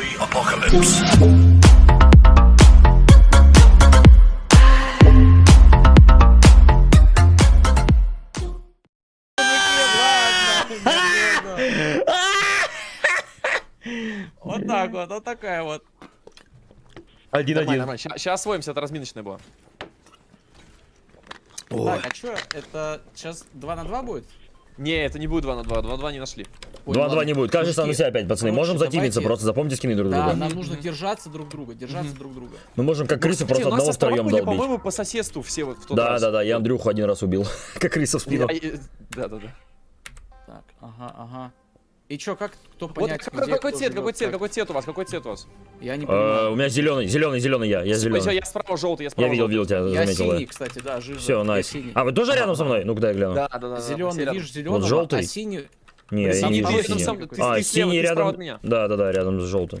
Zombie apocalypse. Вот так вот, вот такая вот. Один-один. Сейчас освоимся, это разминочная была. Так, а чё, это сейчас 2 на 2 будет? Не, это не будет 2 на 2, 2 на 2 не нашли. Ой, 2-2 ладно. не будет. Каждый сам на себя опять, пацаны. короче, Можем затимиться, просто запомните скины друг Да, друга. нам нужно держаться друг друга, держаться друг друга. Мы можем как крысы просто одного втроем долбить. по-моему, по соседству все вот в тот Да, да, да, я Андрюху один раз убил. Как крыса в спину. Я- Да, да, да. Так, ага, ага. И чё, как, кто Вот понять, какой, где какой цвет, какой цвет, как? какой цвет у вас, какой цвет у вас? Я не Э, понимаю. У меня зеленый, зеленый, зеленый я, я Всё, зеленый. Я справа желтый, я Я справа видел, желтый. видел тебя, Я заметил. синий, кстати, да, жив. Все, найс. А вы тоже рядом со мной? Ну-ка дай гляну. Да, да, да. Зеленый, все видишь, зеленого, желтый? а синий... Не, я не вижу синий. А, синий рядом. Да, да, да, рядом с желтым.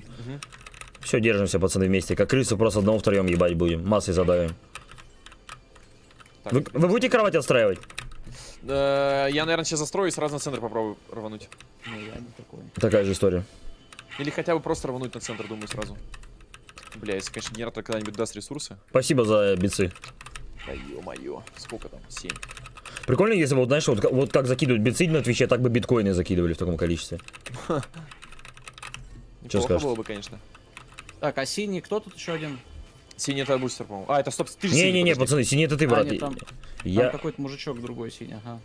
Все, держимся, пацаны, вместе. Как крысы, просто одного втроем ебать будем. Массой задавим. Вы, вы будете кровать отстраивать? Я, наверное, сейчас застрою и сразу на центр попробую рвануть. Не, я не такой. Такая же история. Или хотя бы просто рвануть на центр, думаю, сразу. Бля, если, конечно, генератор когда-нибудь даст ресурсы. Спасибо за бицы. Да ё-моё, сколько там? 7. Прикольно, если бы, вот, знаешь, вот, вот как закидывают бицы на Твиче, так бы биткоины закидывали в таком количестве. Неплохо скажешь? было бы, конечно. Так, а синий, кто тут еще один? Синий это бустер, по-моему. А, это стоп, ты же синий, Не-не-не, подожди. пацаны, синий это ты, А, брат. нет, там, Я... там какой-то мужичок другой синий, ага.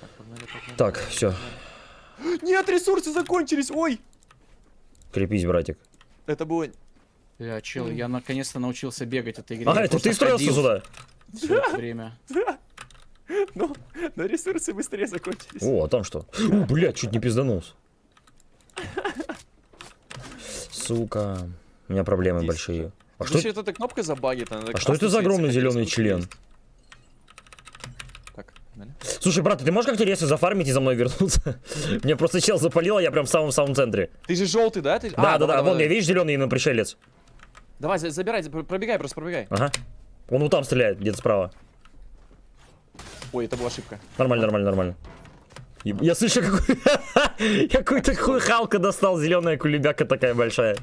Так, погнали, погнали. Так, все, Нет, ресурсы закончились, ой! крепись, братик. Это было... Бля, чел, я наконец-то научился бегать этой игре. А, это ты строился сюда? всё это время. Но, но ресурсы быстрее закончились. О, а там что? У, блядь, чуть не пизданулся. Сука. У меня проблемы Здесь большие. А что, это эта кнопка забагит. она а что это за огромный зеленый член? Так, погнали. Слушай, брат, ты можешь как-то резко зафармить и за мной вернуться? Мне просто чел запалил, а я прям в самом-самом центре. Ты же желтый, да? Ты... Да, А, да, да, давай, вон, я видишь, зеленый на пришелец. Давай, за- забирай, за- пробегай, просто пробегай. Ага. Он вот там стреляет, где-то справа. Ой, это была ошибка. Нормально, нормально, нормально. Еб- Я слышу, какой... какой-то хуй Халка достал, зеленая кулебяка такая большая.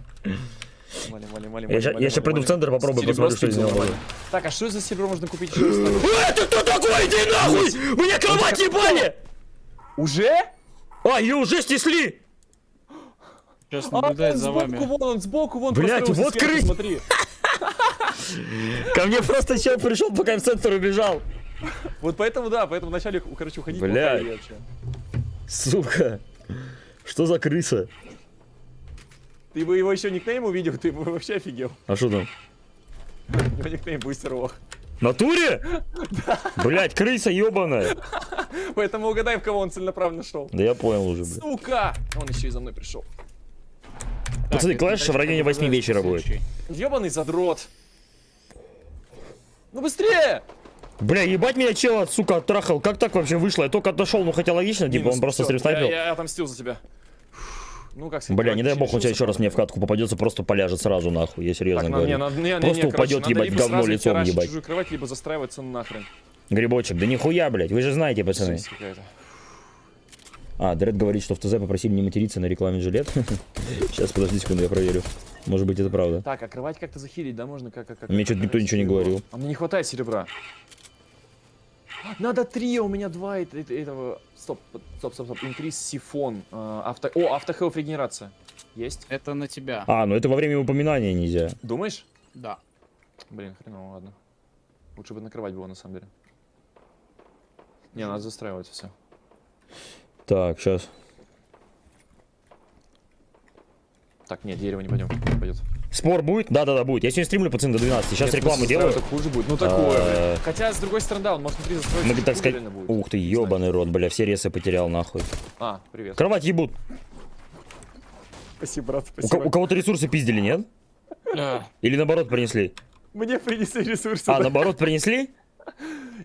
Мали, мали, мали, Я ща приду в центр, попробую, посмотрю, что из него. Так, а что за серебро можно купить? Это кто такой? Иди нахуй! Мне кровать ебали! Уже? А, ее уже снесли! Сейчас А, наблюдает за сбоку, вами. вон, он сбоку, вон. Построился вот крыс. Смотри. Ко мне просто чел пришел, пока я в центр убежал. Вот поэтому, да, поэтому вначале, короче, уходить Блядь. вообще. Сука. Что за крыса? Ты бы его еще никнейм увидел, ты бы вообще офигел. А что там? У него никнейм бустер лох. Натуре? Блять, крыса ебаная. Поэтому угадай, в кого он целенаправленно шел. Да я понял уже, блядь. Сука! Он еще и за мной пришел. Пацаны, клэш в районе дальше 8 вечера будет. Ебаный задрот. Ну быстрее! Бля, ебать меня чел, сука, оттрахал. Как так вообще вышло? Я только отошел, ну хотя логично, типа Минус, он просто стрим я, я отомстил за тебя. Ну как сказать, Бля, не дай бог, решился, тебя еще раз мне в катку попадется, просто поляжет сразу нахуй, я серьезно Так, не, говорю. надо, не, не, Просто не, упадет, короче, надо ебать, говно лицом, ебать. чужую кровать, либо застраиваться нахрен. Грибочек, да нихуя, блядь, вы же знаете, пацаны. А, Дред говорит, что в ТЗ попросили не материться на рекламе жилет. Сейчас, подожди секунду, я проверю. Может быть, это правда. Так, а кровать как-то захилить, да, можно как как как. Мне что-то никто ничего не говорил. А мне не хватает серебра. Надо три, а у меня два эт- эт- этого. Стоп, стоп, стоп, стоп. Инкриз сифон. А, авто... О, автохелф регенерация. Есть? Это на тебя. А, ну это во время упоминания нельзя. Думаешь? Да. Блин, хреново, ладно. Лучше бы накрывать было на самом деле. Не, надо застраивать все. Так, сейчас. Так, нет, дерево не пойдем. Пойдет. Спор будет? Да-да-да, будет. Я сегодня стримлю, пацаны, до 12. Сейчас Нет, рекламу делаю. так хуже будет. Ну такое, А. Хотя, с другой стороны, да, он может внутри застроить. Ну, чуть так сказать... Ух ты, ебаный рот, бля, все ресы потерял, нахуй. А, привет. Кровать ебут. Спасибо, брат, У, ко- у кого-то ресурсы пиздили, нет? А, Или наоборот принесли? Мне принесли ресурсы. А, да. наоборот принесли?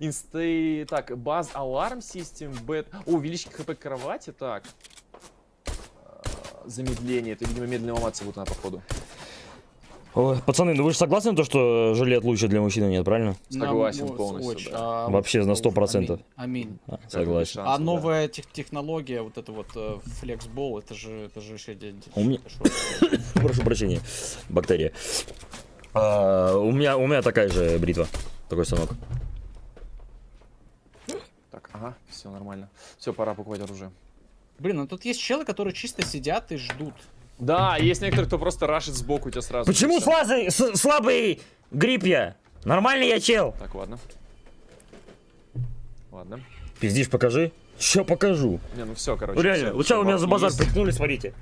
Инсты... Так, баз аларм систем, бет... О, увеличить хп кровати, так. А, Замедление, это, видимо, медленно ломаться будет надо, походу. Ой, пацаны, ну вы же согласны, то, что жилет лучше для мужчины нет, правильно? Согласен Нам, полностью, очень, да. а, Вообще на 100%. Аминь. аминь. А, согласен. шансов, А да. новая тех- технология, вот это вот э, флексбол, это же, это же еще один. У меня-? Прошу прощения, бактерия. А, у меня, у меня такая же бритва, такой станок. Так, ага, все нормально. Все, пора покупать оружие. Блин, ну тут есть челы, которые чисто сидят и ждут. Да, есть некоторые, кто просто рашит сбоку у тебя сразу. Почему всё. слабый, грипп я? Нормальный я чел. Так, ладно. Ладно. Пиздишь, покажи. Ща покажу. Не, ну все, короче. Реально, сейчас у меня за базар есть, прикнули, смотрите.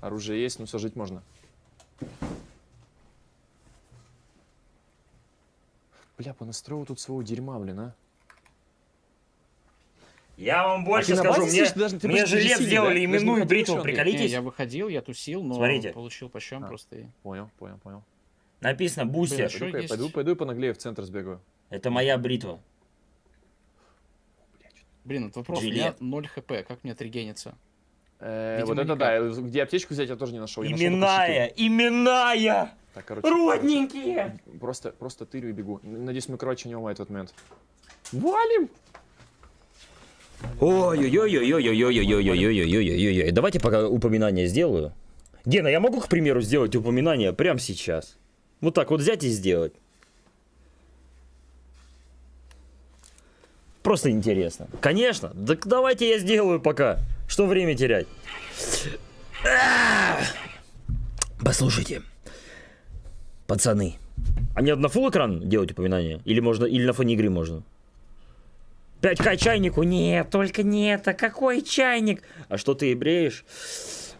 Оружие есть, ну все, жить можно. Бля, понастроил тут своего дерьма, блин, а. Я вам больше А ты на скажу, мне, сидишь? Даже- мне жилет сиди, сделали да? Именную бритву, Андрей? Не, приколитесь. я выходил, я тусил, но Смотрите. получил по щам А. просто. и- Понял, понял, понял. Написано Блин, бустер. Ещё Пойду-ка я- есть. Пойду, пойду понаглее в центр сбегаю. Это моя бритва. Блин, вот вопрос, у меня Жилет. 0 хп, как мне отрегениться? Э, Видимо, вот это никак. да, э, где аптечку взять я тоже не нашел. я нашел Именная, именная. Так, короче, Родненькие. короче, Просто, просто тырю и бегу. Надеюсь, мы, короче, не в этот момент. Валим! Ой-ой-ой-ой-ой-ой-ой-ой-ой-ой-ой-ой-ой. Давайте пока упоминание сделаю. Гена, я могу, к примеру, сделать упоминание прямо сейчас? Вот так вот взять и сделать. Просто интересно. Конечно. Так давайте я сделаю пока. Что время терять? Послушайте. Пацаны. А мне на full экран делать упоминание? Или можно, или на фоне игры можно? 5к чайнику? Нет, только нет. А какой чайник? А что ты бреешь?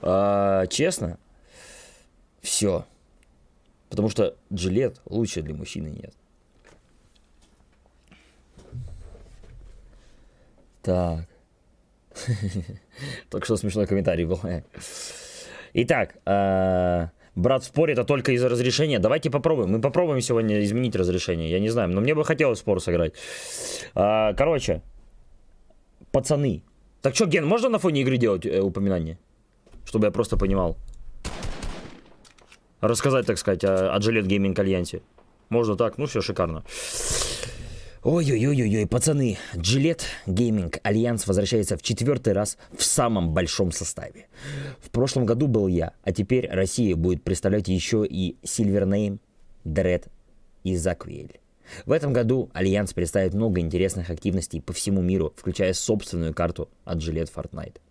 А, честно? Все. Потому что джилет лучше для мужчины нет. Так. Только что смешной комментарий был. Итак, а, брат спорит, а только из-за разрешения. Давайте попробуем. Мы попробуем сегодня изменить разрешение. Я не знаю, но мне бы хотелось спор сыграть. А, короче, пацаны. Так что, Ген, можно на фоне игры делать э, упоминание? Чтобы я просто понимал. Рассказать, так сказать, о, о Gillette Gaming Альянсе. Можно так? Ну все, шикарно. Ой-ой-ой-ой, пацаны, Gillette Gaming Alliance возвращается в четвертый раз в самом большом составе. В прошлом году был я, а теперь Россия будет представлять еще и Silvername, Dread и Заквиэль. В этом году Альянс представит много интересных активностей по всему миру, включая собственную карту от Gillette Fortnite.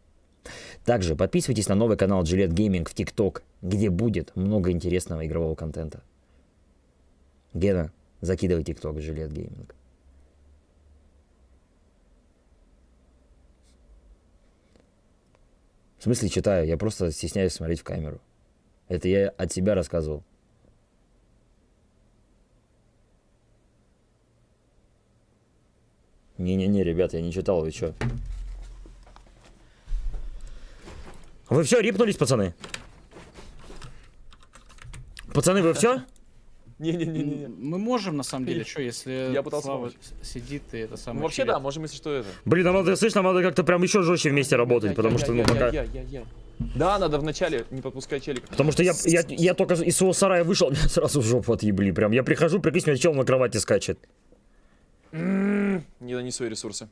Также подписывайтесь на новый канал Gillette Gaming в TikTok, где будет много интересного игрового контента. Гена, закидывай TikTok Gillette Gaming. В смысле читаю? Я просто стесняюсь смотреть в камеру. Это я от себя рассказывал. Не-не-не, ребят, я не читал, вы чё? Вы все, рипнулись, пацаны? Пацаны, вы все? Не-не-не-не. Мы можем, на самом деле, что, если Я пытался Слава сидит и это самое... Ну, вообще, да, можем, если что, это. Блин, нам надо, слышь, нам надо как-то прям еще жестче вместе работать, потому что, ну, пока... Да, надо вначале не подпускать челика. Потому что я, я, я только из своего сарая вышел, меня сразу в жопу отъебли. Прям я прихожу, прикинь, меня чел на кровати скачет. Не донесу я ресурсы.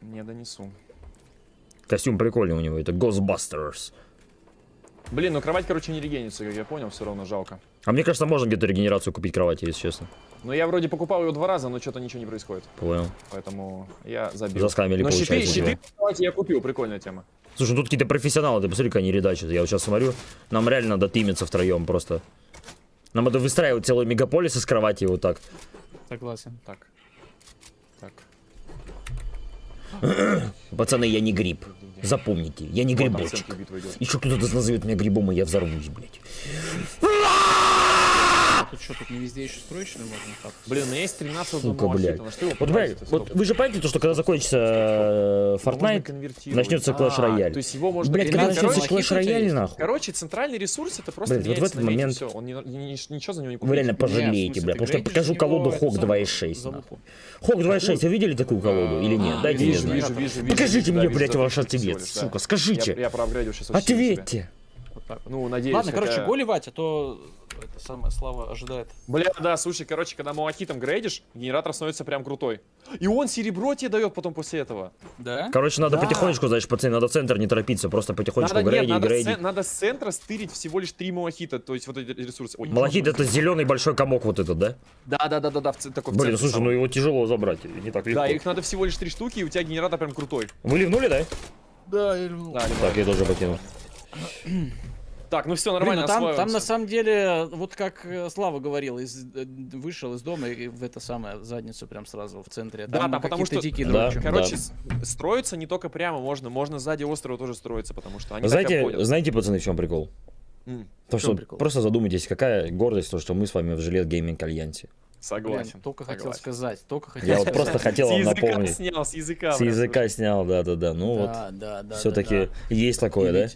Не донесу. Костюм прикольный у него, это Ghostbusters. Блин, ну кровать, короче, не регенится, как я понял, все равно жалко. А мне кажется, можно где-то регенерацию купить кровати, если честно. Но я вроде покупал ее два раза, но что-то ничего не происходит. Понял. Поэтому я забил. Заскамили, но щиты, получается, щиты тебя. кровати я купил, прикольная тема. Слушай, ну тут какие-то профессионалы, ты посмотри, как они редачат. Я вот сейчас смотрю, нам реально надо тимиться втроем просто. Нам надо выстраивать целый мегаполис из кровати вот так. Согласен. Так. Так. Пацаны, я не гриб. Запомните, я не грибочек. Еще кто-то назовет меня грибом, и я взорвусь, блядь. А тут что, тут не везде еще строечную можно хапать? Блин, у меня есть 13 Сука, блядь. его Вот, блядь, вот вы же понимаете, то, что когда закончится э, Fortnite, начнется Clash А, Royale. То есть его можно... Блядь, когда начнется Clash Royale, нахуй. Короче, центральный ресурс это просто Блядь, вот в этот момент- все. Он ничего за него не купить. Вы реально пожалеете, смысле, бля, ты потому что я покажу колоду Хок самое, 2.6. за нахуй. лупу. Хок 2.6, вы видели такую колоду или нет? Дайте мне Вижу, знать. вижу, вижу, вижу. Покажите мне, блядь, ваш 300 всего ответ, сука, скажите. Я, проапгрейдил сейчас. Ответьте. Так. Ну, надеюсь. Ладно, короче, голивать, а то это самое Слава ожидает. Бля, да, слушай, короче, когда малахитом грейдишь, генератор становится прям крутой. И он серебро тебе дает потом после этого. Да? Короче, надо Да. потихонечку, значит, пацаны, надо в центр не торопиться, просто потихонечку Надо, нет, грейди, надо, с, грейди. цен- надо с центра стырить всего лишь три малахита, то есть вот эти ресурсы. Ой, Малахит это зеленый большой комок вот этот, да? Да, да, да, да, да, в такой в Блин, центре слушай, самом. ну его тяжело забрать, не так легко. Да, их надо всего лишь три штуки, и у тебя генератор прям крутой. Вы ливнули, да? Да, я люблю. Да, Так, я тоже покинул. Так, ну все, Блин, нормально, ну там, там на самом деле, вот как э, Слава говорил, из, э, вышел из дома и в это самое задницу прям сразу в центре. Да, Там да, потому какие-то что- дикие Да. Короче, с- строиться не только прямо можно, можно сзади острова тоже строиться, потому что они Знаете, знаете, пацаны, в чем прикол? М, То, что прикол? просто задумайтесь, какая гордость, то, что мы с вами в Жилет Гейминг Альянсе. Согласен. Блин, только хотел согласен. сказать, только хотел Я вот просто хотел С вам языка напомнить. снял, с языка. С языка снял, да-да-да. Ну вот, Да, да, да. все-таки да, есть да. такое, да?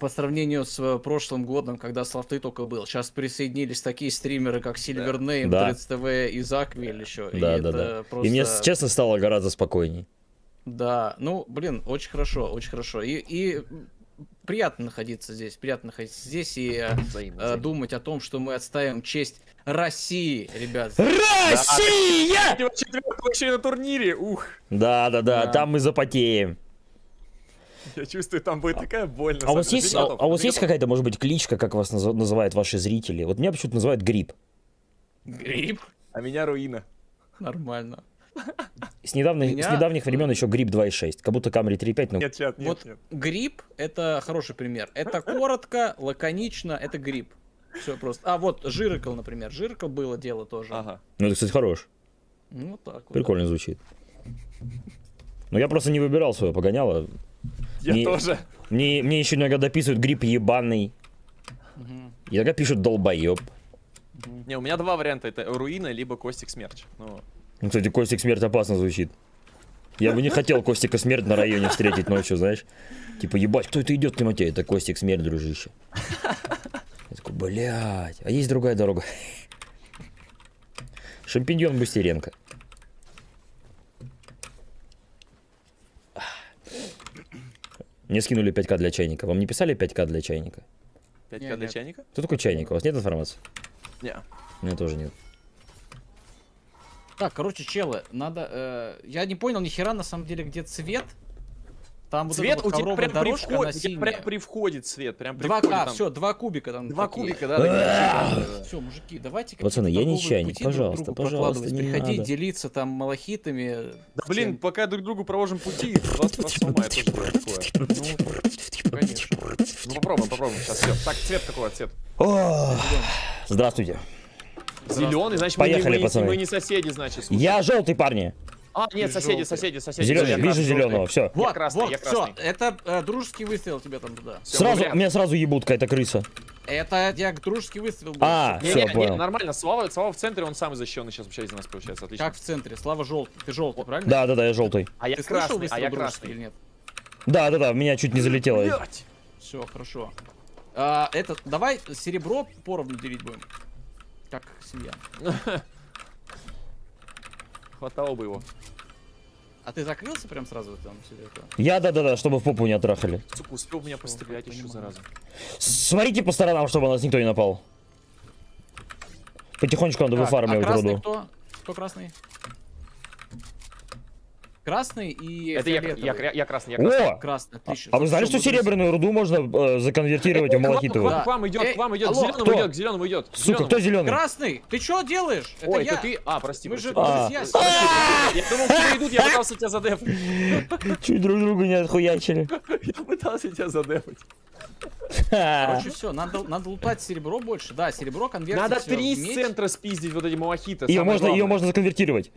По сравнению с э, прошлым годом, когда Славты только был, сейчас присоединились такие стримеры, как Silvername, Да. 30TV и Заквиль еще. и Да, это да, да. Просто... И мне, честно, стало гораздо спокойней. Да, ну, блин, очень хорошо, очень хорошо. И, и приятно находиться здесь, приятно находиться здесь и э, Взаимно, э, взаимно. думать о том, что мы отставим честь России, ребят. Россия! Еще и на турнире, ух. Да-да-да, Да. там мы запотеем. Я чувствую, там будет такая боль. на А у вас есть, а, а у вас есть какая-то, может быть, кличка, как вас наз- называют ваши зрители? Вот меня почему-то называют Гриб. Гриб? А меня руина. Нормально. С недавних, Меня- с недавних времен еще Гриб 2.6. Как будто Камри 3.5, но... Нет, чат, нет, вот нет. гриб это хороший пример. Это коротко, лаконично, это гриб. Все просто. А вот Жирокол, например. Жирокол было дело тоже. Ага. Ну, это, кстати, хорош. Ну, вот так вот. Прикольно звучит. Но я просто не выбирал свое погоняло. Я Не- тоже. Мне, мне еще иногда дописывают гриб ебаный. Мгм. Иногда пишут долбоеб. Не, у меня два варианта. Это руина, либо Костик Смерч. Ну, Ну, кстати, Костик смерть опасно звучит. Я бы не хотел Костика смерть на районе встретить ночью, знаешь. Типа, ебать, кто это идет в темноте? Это Костик смерть, дружище. Я такой, блядь, а есть другая дорога. Шампиньон Бустеренко. Мне скинули 5к для чайника. Вам не писали 5к для чайника? 5к Не, для нет. чайника? Кто такой чайник? У вас нет информации? Не. У меня тоже нет. Так, короче, челы, надо... э, я не понял ни хера на самом деле, где цвет. Там вот Цвет эта у вот тебя прям при входе, прям при входе цвет, прям при Два, входе а, там. все, два кубика там. Два такие. кубика, да. Все, мужики, давайте Пацаны, я не чайник, пути друг пожалуйста, пожалуйста, не приходить, надо. делиться там малахитами. Да блин, пока друг другу провожим пути, вас сломает тоже бывает такое. Ну, конечно. Ну попробуем, попробуем сейчас все. Так, цвет какой цвет? Здравствуйте. Зеленый, значит мы, не- Поехали, мы, пацаны. мы не соседи, значит. слушай. Я желтый, парни. А, нет, соседи, соседи, соседи. Зеленый, Я вижу зеленого, все. Вот, красный, вот, я все, это э, дружеский выстрел тебе там туда. Всё, Сразу, меня сразу ебут какая-то крыса. Это я дружеский выстрел был. А, Не, все, не, не, понял. нормально, Слава, Слава в центре, он самый защищенный сейчас вообще из нас получается, отлично. Как в центре? Слава желтый. Ты желтый, правильно? Да, да, да, я желтый. А я Ты красный, а я дружеский красный. или нет? Да, да, да, в меня чуть не залетело. Блядь. Все, хорошо. А, это, давай серебро поровну делить будем. Как семья. Хватало бы его. А ты закрылся прям сразу там себе это? Я, да, да, да, чтобы в попу не оттрахали. Сука, успел меня пострелять еще, зараза. Смотрите по сторонам, чтобы на нас никто не напал. Потихонечку надо Так, выфармливать а руду. кто? Кто красный? Красный и Это я, я, я, я красный, я красный. О! Красный, отлично. А вы знали, что серебряную руду можно э, законвертировать Э, в малахитовую? К вам, к вам идет, Эй, к вам идет, к зеленому кто? идет, к зеленому идет. Сука, кто зеленый? Красный, ты что делаешь? Это Ой, я. это ты? А, прости, Мы же друзья. Прости. Я думал, тебя идут, я пытался тебя задефать. Чуть друг друга не отхуячили. Я пытался тебя задефать. Короче, все, надо, надо лутать серебро больше. Да, серебро конвертить Надо три центра спиздить вот эти малахиты. Ее можно, ее можно законвертировать.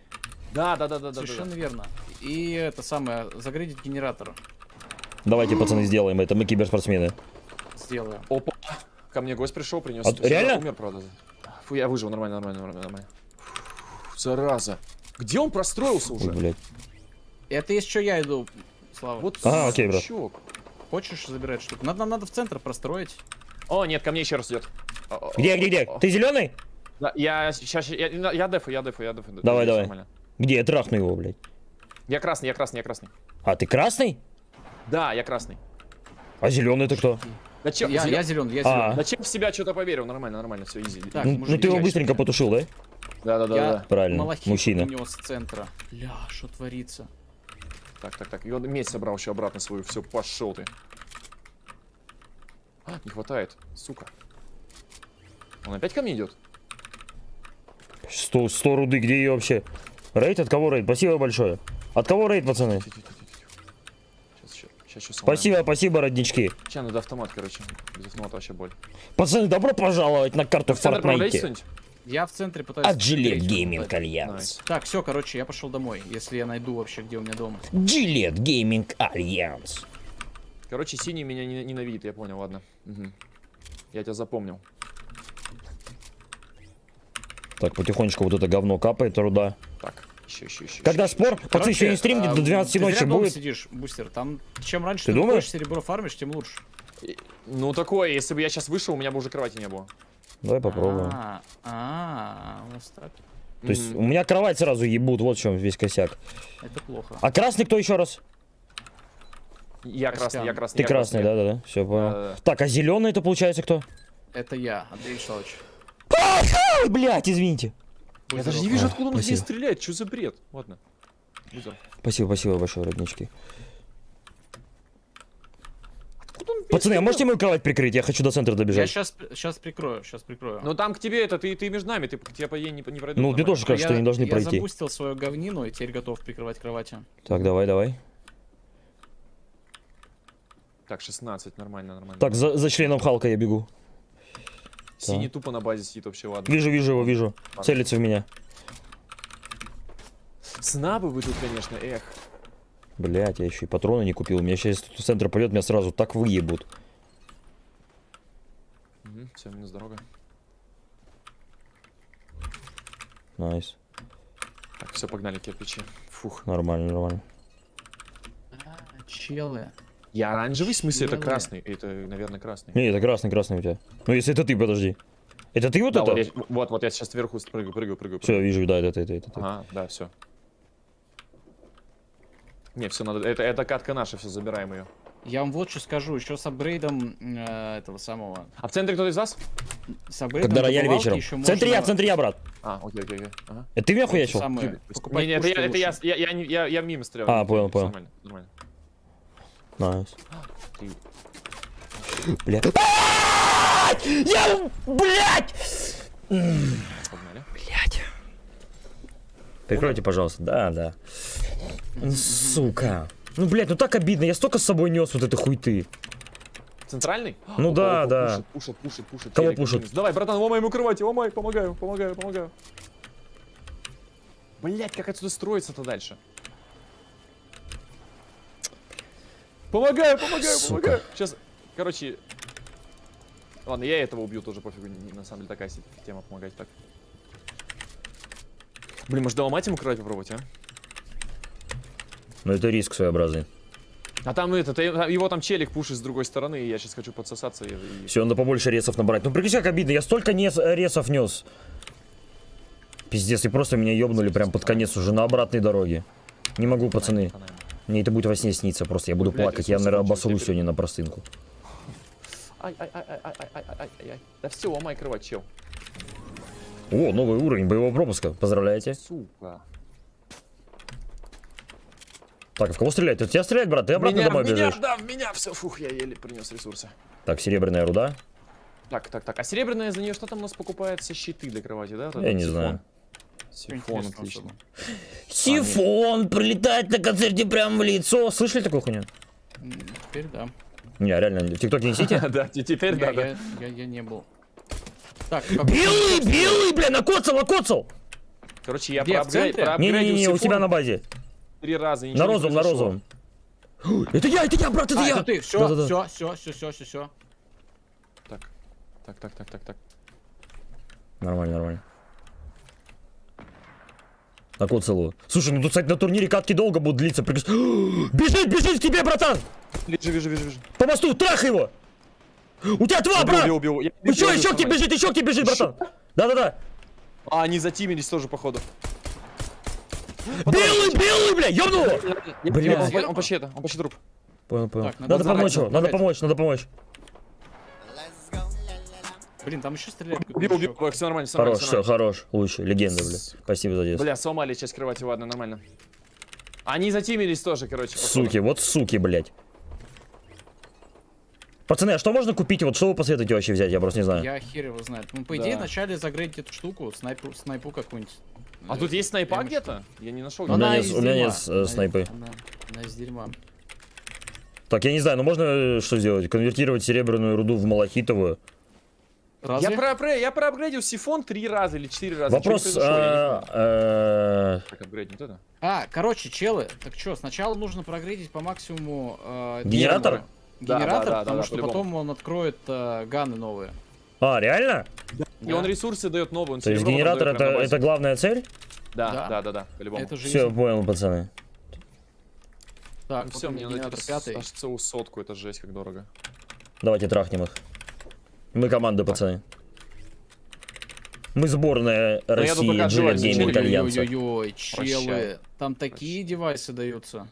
Да, да, да, да, да. Совершенно да. верно. И это самое, загрейдить генератор. Давайте, пацаны, сделаем это. Мы киберспортсмены. Сделаю. Опа. Ко мне гость пришел, принес. А, реально? Умер, правда. Фу, я выжил, нормально, нормально, нормально, нормально. Фу, зараза. Где он простроился Ой, уже? блядь. Это что, я иду, Слава. Вот А, окей, брат. Хочешь забирать штуку? Надо, нам надо в центр простроить. О, нет, ко мне еще раз идет. Где, где, где? Ты зеленый? Да, я сейчас, я, я дефу, я дефу, я дефу. Давай, давай. нормально. Где? Я трахну его, блядь. Я красный, я красный, я красный. А ты красный? Да, я красный. А зеленый это кто? Зачем, Я, я зеленый, я А. зеленый. Зачем в себя что-то поверил? Нормально, нормально, все, изи. Так, Ну, ну ты его быстренько щас- потушил, да? Да, да, да, Я да. Правильно, малахит мужчина. унес с центра. Ля, что творится? Так, так, так. И он медь собрал еще обратно свою. Все, пошел ты. А, не хватает, сука. Он опять ко мне идет? 100, 100 руды, где ее вообще? Рейд? От кого рейд? Спасибо большое. От кого рейд, пацаны? Сейчас. Спасибо, спасибо, роднички. Сейчас надо автомат, короче. Без автомата вообще боль. Пацаны, добро пожаловать на карту В Fortnite. Я в центре пытаюсь... От Gillette Gaming. Nice. Так, все, короче, я пошел домой, если я найду вообще, где у меня дом. Gillette Gaming Alliance. Короче, синий меня не- ненавидит, я понял, ладно. Мгм. Я тебя запомнил. Так, потихонечку вот это говно капает, руда. Так, еще, еще, еще. Когда спор, пацаны, сегодня стрим где-то до 12 ты зря ночи будет. сидишь, бустер, там чем раньше Ты ты, думаешь? серебро фармишь, тем лучше. Ну такое, если бы я сейчас вышел, у меня бы уже кровати не было. Давай попробуем. А, а, вот так. То есть у меня кровать сразу ебут, вот в чем весь косяк. Это плохо. А красный кто еще раз? Я красный, я красный. Ты я красный, да-да-да, все понял. Да-да-да. Так, а зеленый это получается кто? Это я, Андрей. Ой, блядь, извините. Я даже не вижу, откуда он здесь стреляет. Что за бред? Ладно. Спасибо, спасибо большое, роднички. Откуда он Пацаны, а можете мою кровать прикрыть? Я хочу до центра Я добежать. сейчас, сейчас прикрою, сейчас прикрою. Ну там к тебе это, ты, ты между нами, ты к тебе по ей не, не пройдут. Ну, мне тоже кажется, что я, они должны я пройти. запустил свою говнину и теперь готов прикрывать кровати. Так, давай, давай. Так, 16, нормально, нормально. Так, за, за членом Халка я бегу. Синий тупо на базе сидит вообще, ладно. Вижу, вижу его, вижу. Целится в меня. Снабы вы тут, конечно, эх. Блять, я еще и патроны не купил. У меня сейчас тут в центр пойдет, меня сразу так выебут. все, минус дорога. Nice. Так, все, погнали кирпичи. Фух. Нормально, нормально. А, челы. Я оранжевый, в смысле, это красный. Это, наверное, красный. Не, это красный, красный у тебя. Ну, если это ты, подожди. Это ты вот Да, это? вот, я, вот, вот я сейчас вверху прыгаю, прыгаю, прыгаю. Все, вижу, да, это, это, это, это. Ага, да, все. Не, все надо. Это, это катка наша, все, забираем ее. Я вам вот что скажу, еще с апгрейдом э, этого самого. А в центре кто-то из вас? С апгрейдом Когда рояль вечером. еще В центре я, можно в центре я, брат. А, окей, окей, окей. Ага. Это ты меня хуячил? покупать Не, не, это, я, это я, я, я, я, я мимо стрелял. А, понял, понял. Нормально, нормально. Nice. Ты- Бля. Блядь! Я! Погнали. Блядь. Прикройте, пожалуйста. Да, да. Сука. Ну, блядь, ну так обидно. Я столько с собой нес вот этой хуйты. Центральный? Ну да, да. Пушит, пушит, пушит, пушит. Кого Телек пушит? минус. Давай, братан, ломай ему кровати, ломай, помогаю, помогаю, помогаю. Блять, как отсюда строиться-то дальше? Помогаю, помогаю, Сука. помогаю. Сейчас, короче... Ладно, я этого убью тоже, пофигу. не- На самом деле такая тема помогать так. Блин, может доломать ему кровать попробовать, а? Ну, это риск своеобразный. А там этот, э, его там челик пушит с другой стороны, и я сейчас хочу подсосаться и... Все, надо побольше ресов набрать. Ну, прикинь, как обидно. Я столько нес, ресов нес. Пиздец, и просто меня ёбнули прям под конец уже на обратной дороге. Не могу, пацаны. Фонарик. Мне это будет во сне сниться просто. Я буду Блядь, плакать. Я, наверное, обосру сегодня на простынку. Ай-ай-ай-ай-ай-ай-ай. Да все, ломай кровать. О, новый уровень боевого пропуска. Поздравляете. Сука. Так, а в кого стрелять? Ты тебя стрелять, брат? Ты обратно меня, домой меня, бежишь. Да, в меня все. Фух, я еле принес ресурсы. Так, серебряная руда. Так, так, так. А серебряная за нее что там у нас покупается? Щиты для кровати, да? Я не телефон. знаю. Сифон, отлично. Сифон прилетает на концерте прямо в лицо. Слышали такую хуйню? Теперь да. Не, реально, в ТикТоке несите? Да, те- теперь Я, да, да. я, не был. Так, Белый, белый, бля, накоцал, накоцал! Короче, я проапгрейдил Не-не-не, у тебя на базе. три раза. На розовом, на розовом. Это я, это я, брат, это А, я! это ты, все, все, все, все, все, все, все. Так, так, так, так, так, так. Нормально, нормально. Накоцал его. Слушай, ну тут, кстати, на турнире катки долго будут длиться. Приказ- Бежит, бежит к тебе, братан! Вижу, вижу, вижу, вижу. По мосту, трах его! У тебя два, Убил, брат! убил, убил. Я Еще, убил, еще к тебе бежит, еще к тебе бежит, братан! Да-да-да! А, они затимились тоже, походу. Белый, белый, бля, ёбнул его! Бля. Он, почти это, он почти труп. Понял, понял. Так, надо надо помочь его, надо помочь, надо помочь. Блин, там еще стреляют. Убил, убил, все нормально, все. Хорош, все, нормально. хорош. Лучше. Легенда, бля. Спасибо за детство. Бля, сломали часть кровати, ладно, нормально. Они затимились тоже, короче, походу. Суки, вот суки, блядь. Пацаны, а что можно купить? Вот что вы посоветуете вообще взять? Я просто не знаю. Я хер его знает. Ну, по идее, Да. вначале загрейдить эту штуку, снайпу, снайпу какую-нибудь. А тут есть снайпа где-то? Я не нашел. У меня из у меня нет, э, снайпы. Она, она из дерьма. Так, я не знаю, ну можно э, что сделать? Конвертировать серебряную руду в малахитовую? Разве? Я, про, про- я проапгрейдил сифон три раза или четыре раза. Вопрос... Апгрейднуть это? А, короче, челы, так что, сначала нужно прогрейдить по максимуму э, Генератор? генератор, Да, генератор, да, да, потому да, что по-любому. потом он откроет э, ганы новые. А, реально? И он ресурсы дает новые. То есть генератор это, это главная цель? Да, Да. да, да, да, по-любому. Это же Все, понял, пацаны. Так, Ну все, мне надо пятый. аж целую сотку, это жесть, как дорого. Давайте трахнем их. Мы команда, пацаны. Мы сборная России, отживаюсь, Гейм челик. итальянцы. Ой-ой-ой, челы. Там такие девайсы даются.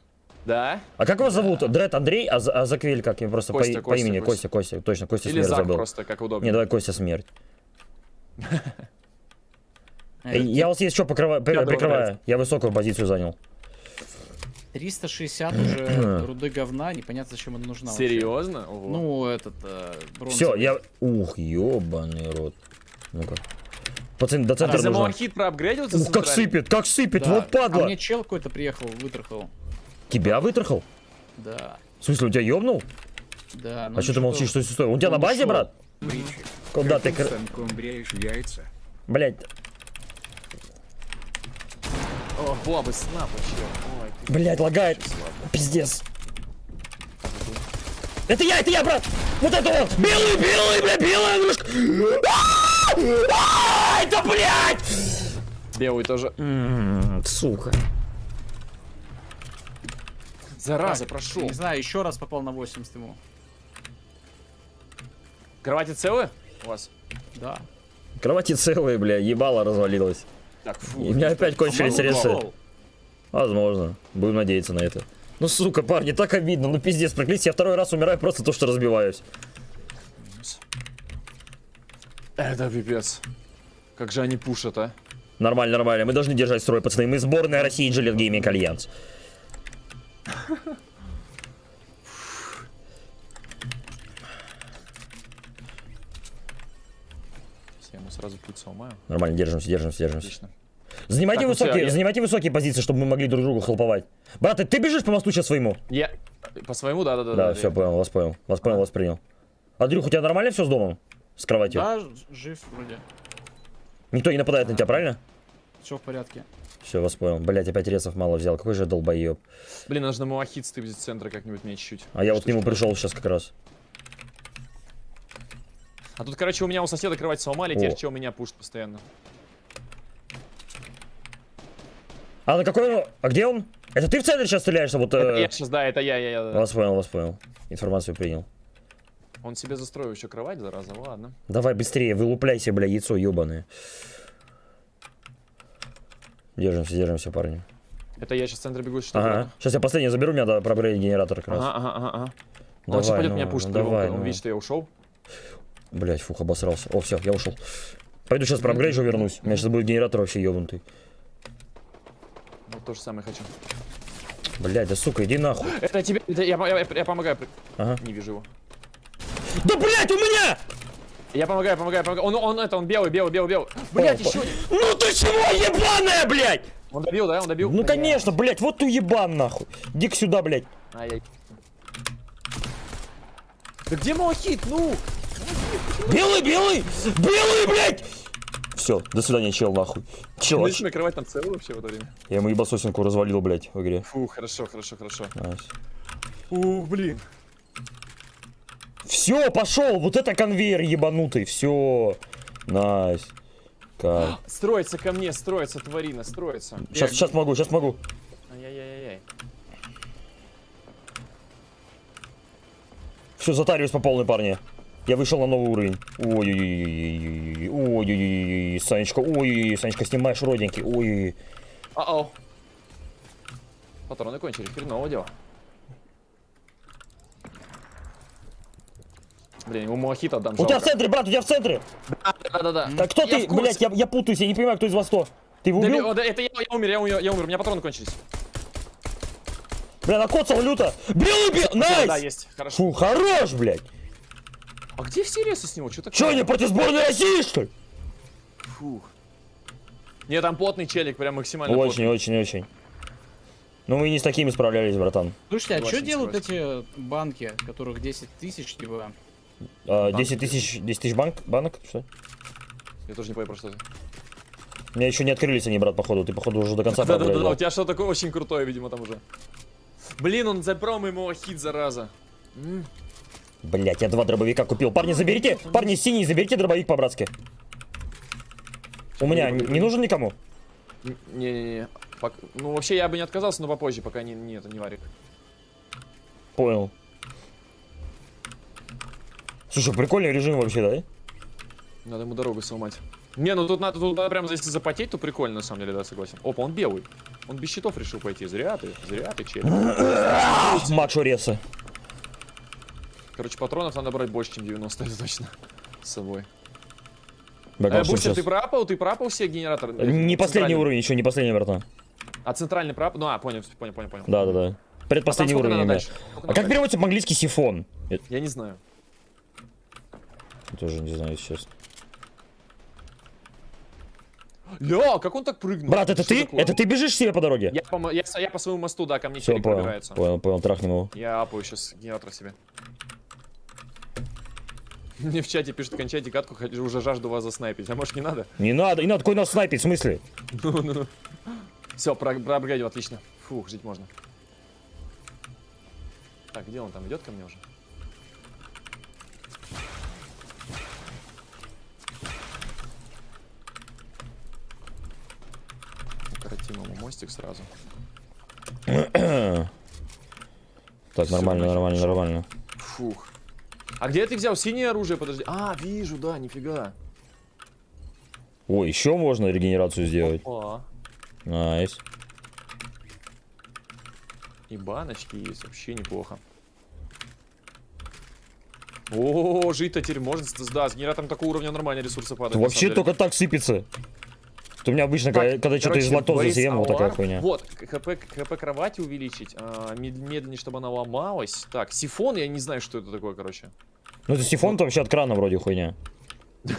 Да? А как вас зовут? Дред Андрей, а, а Заквель как? Я просто по, Костя, по Костя, имени Костя. Костя, Костя, точно, Костя Или смерть Зак забыл. просто, как удобно. Не, давай Костя смерть. Я вас есть что прикрываю. Я высокую позицию занял. 360 уже руды говна, непонятно, зачем она нужна. Серьезно? Ну, этот, э, бронзовый. Все, я... Ух, ебаный рот. Ну-ка. Пацаны, до а центра за нужно. малахит проапгрейдился? Ух, как сыпет, как сыпет, Да. вот А падла. мне чел какой-то приехал, вытрахал. Тебя вытрахал? Да, В смысле, у тебя ёбнул? да. ну А что ты молчишь, что стой? Он у тебя на базе, ушел. брат? Куда ты? Станком бреешь яйца? Блять, О, бабы, снап вообще. Блять, лагает. Пиздец. Это я, это я, брат! Вот это вот! Белый, белый, бля, белая ножка! А! А, Это, блядь! Белый тоже. М, Сука. Зараза, прошел. Не знаю, еще раз попал на 80 ему. Кровати целые у вас? Да. Кровати целые, бля, ебало развалилось. Так, фу. И у меня опять кончились попал. Возможно. Будем надеяться на это. Ну, сука, парни, так обидно. Ну, пиздец, проклятие. Я второй раз умираю просто то, что разбиваюсь. Это пипец. Как же они пушат, а? Нормально, нормально. Мы должны держать строй, пацаны. Мы сборная России Gillette Gaming Alliance. Я ему сразу путь сломаю. Нормально, держимся, держимся, держимся. Отлично. Занимайте Так, ну высокие, я- занимайте высокие позиции, чтобы мы могли друг другу хлоповать. Брат, ты, ты бежишь по мосту сейчас своему? Я... По своему, да-да-да. Да, все, понял, вас понял. Вас понял, вас принял. Андрюх, у тебя нормально все с домом? С кроватью? Да, жив вроде. Никто не нападает на тебя, правильно? Все в порядке. Все, вас понял. Блять, опять ресов мало взял. Какой же я долбоеб. Блин, нужно малахит стыбить с центра как-нибудь мне чуть-чуть. А я вот к нему пришел сейчас как раз. А тут, короче, у меня у соседа кровать сломали, теперь что у меня пушит постоянно. А на какой он? А где он? Это ты в центре сейчас стреляешься? Вот. Это э, я сейчас, да, это я, я, я. да. Вас понял, вас понял. Информацию принял. Он себе застроил еще кровать, зараза, ладно. Давай быстрее, вылупляйся, бля, яйцо ебаное. Держимся, держимся, парни. Это я сейчас в центр бегу, что Ага. Сейчас я последний заберу, мне надо пробрать генератор как раз. Ага, ага, ага, ага. Давай, он сейчас пойдет ну, меня пушит, ну, давай, он ну. видит, что я ушел. Блять, фух, обосрался. О, все, я ушел. Пойду сейчас проапгрейджу, вернусь. У меня сейчас будет генератор вообще ебнутый. То же самое хочу. Блять, да сука, иди нахуй. Это тебе, это я, я, я помогаю. Ага. Не вижу его. Да блять, у меня! Я помогаю, помогаю, помогаю. Он, он, это, он белый, белый, белый, белый. Блять, еще. Ну ты чего, ебаная, блять! Он добил, да? Он добил? Ну конечно, блять, вот ты ебан нахуй. Иди сюда, блять. Ай-яй. Да где малахит? Ну! Белый, белый! Белый, блять! Все, до свидания, чел, нахуй. Чел, Знаешь, на кровать там целый вообще в это время? я ему ебасосинку развалил, блять, в игре. Фу, хорошо, хорошо, хорошо. Nice. Ух, блин. Все, пошел, вот это конвейер ебанутый, все. Nice. Кайф. Строится ко мне, строится, тварина, строится. Сейчас, сейчас могу, сейчас могу. Ай-яй-яй-яй. Все, затариваюсь по полной, парни. Я вышел на новый уровень. Ой-ой-ой. Ой-ой-ой. Санечка, ой-ой-ой. Санечка, снимаешь родинки. Ой-ой-ой. Патроны кончились, хреново дело. Блин, ему Малахита отдам. У тебя в центре, брат, у тебя в центре. Да-да-да. Так кто ты, блядь, я, я путаюсь, я не понимаю, кто из вас кто. Ты его Да, убил? да, это я, я умер, я умер, я умер, у меня патроны кончились. Бля, накоцал люто. Белый бил, Да, найс! есть, хорошо. Фу, хорош, блядь. А где все ресы с него? Что такое? Че, они против сборной России, что ли? Фух. Не, там потный челик, прям максимально Очень, потный. очень, очень. Ну мы и не с такими справлялись, братан. Слушайте, а что делают эти банки, которых 10 тысяч, типа? А, Банк 10 тысяч, 10 тысяч банк, банок, что? Я тоже не понял, про что это. У меня еще не открылись они, брат, походу. Ты, походу, уже до конца Да-да-да, у тебя что такое очень крутое, видимо, там уже. Блин, он забрал ему хит, зараза. Блять, я два дробовика купил. Парни, заберите, парни, синий, заберите дробовик по-братски. У меня не не нужен никому? Не-не-не. Пок- Ну, вообще, я бы не отказался, но попозже, пока не, не, это не варик. Понял. Слушай, прикольный режим вообще, да? Надо ему дорогу сломать. Не, ну тут надо, тут надо прям, если запотеть, то прикольно, на самом деле, да, согласен. Опа, он белый. Он без щитов решил пойти. Зря ты, зря ты, челик. Макс Реса. Короче, патронов надо брать больше, чем 90, это точно. С собой. Бля, Э, Бустер, сейчас- ты пропал? Ты пропал все генераторы? Не последний Центральный. уровень, еще не последний, братан. А центральный пропал? Ну, а, понял, понял, понял, понял. Да, да, да. Предпоследний А уровень. Сколько А как переводится по-английски сифон? Я Я не знаю. тоже не знаю, честно. Ля, как он так прыгнул? Брат, это Что ты? такое? Это ты бежишь себе по дороге? Я по, я, я по своему мосту, да, ко мне Все, понял, понял, понял, трахнем его. Я апаю сейчас генератор себе. Мне в чате пишут, кончайте катку, уже жажду вас заснайпить. А может не надо? Не надо, не надо, какой нас снайпить, в смысле? Все, про, проапгрейдил, отлично. Фух, жить можно. Так, где он там? Идет ко мне уже? Укоротим ему мостик сразу. Так, нормально, нормально, нормально. Фух. А где ты взял синее оружие? Подожди. А, вижу, да, нифига. Ой, еще можно регенерацию сделать. О, Найс. и баночки есть, вообще неплохо. О, жить-то теперь можно. Да, с генератором такого уровня нормально ресурсы падают. Вообще только так сыпется. У меня обычно, Так, когда, когда что-то из лактозы съем, вот такая Hour. хуйня. Вот, хп, хп кровати увеличить, а, мед- медленнее, чтобы она ломалась. Так, сифон, я не знаю, что это такое, короче. Ну это сифон-то вообще от крана вроде хуйня.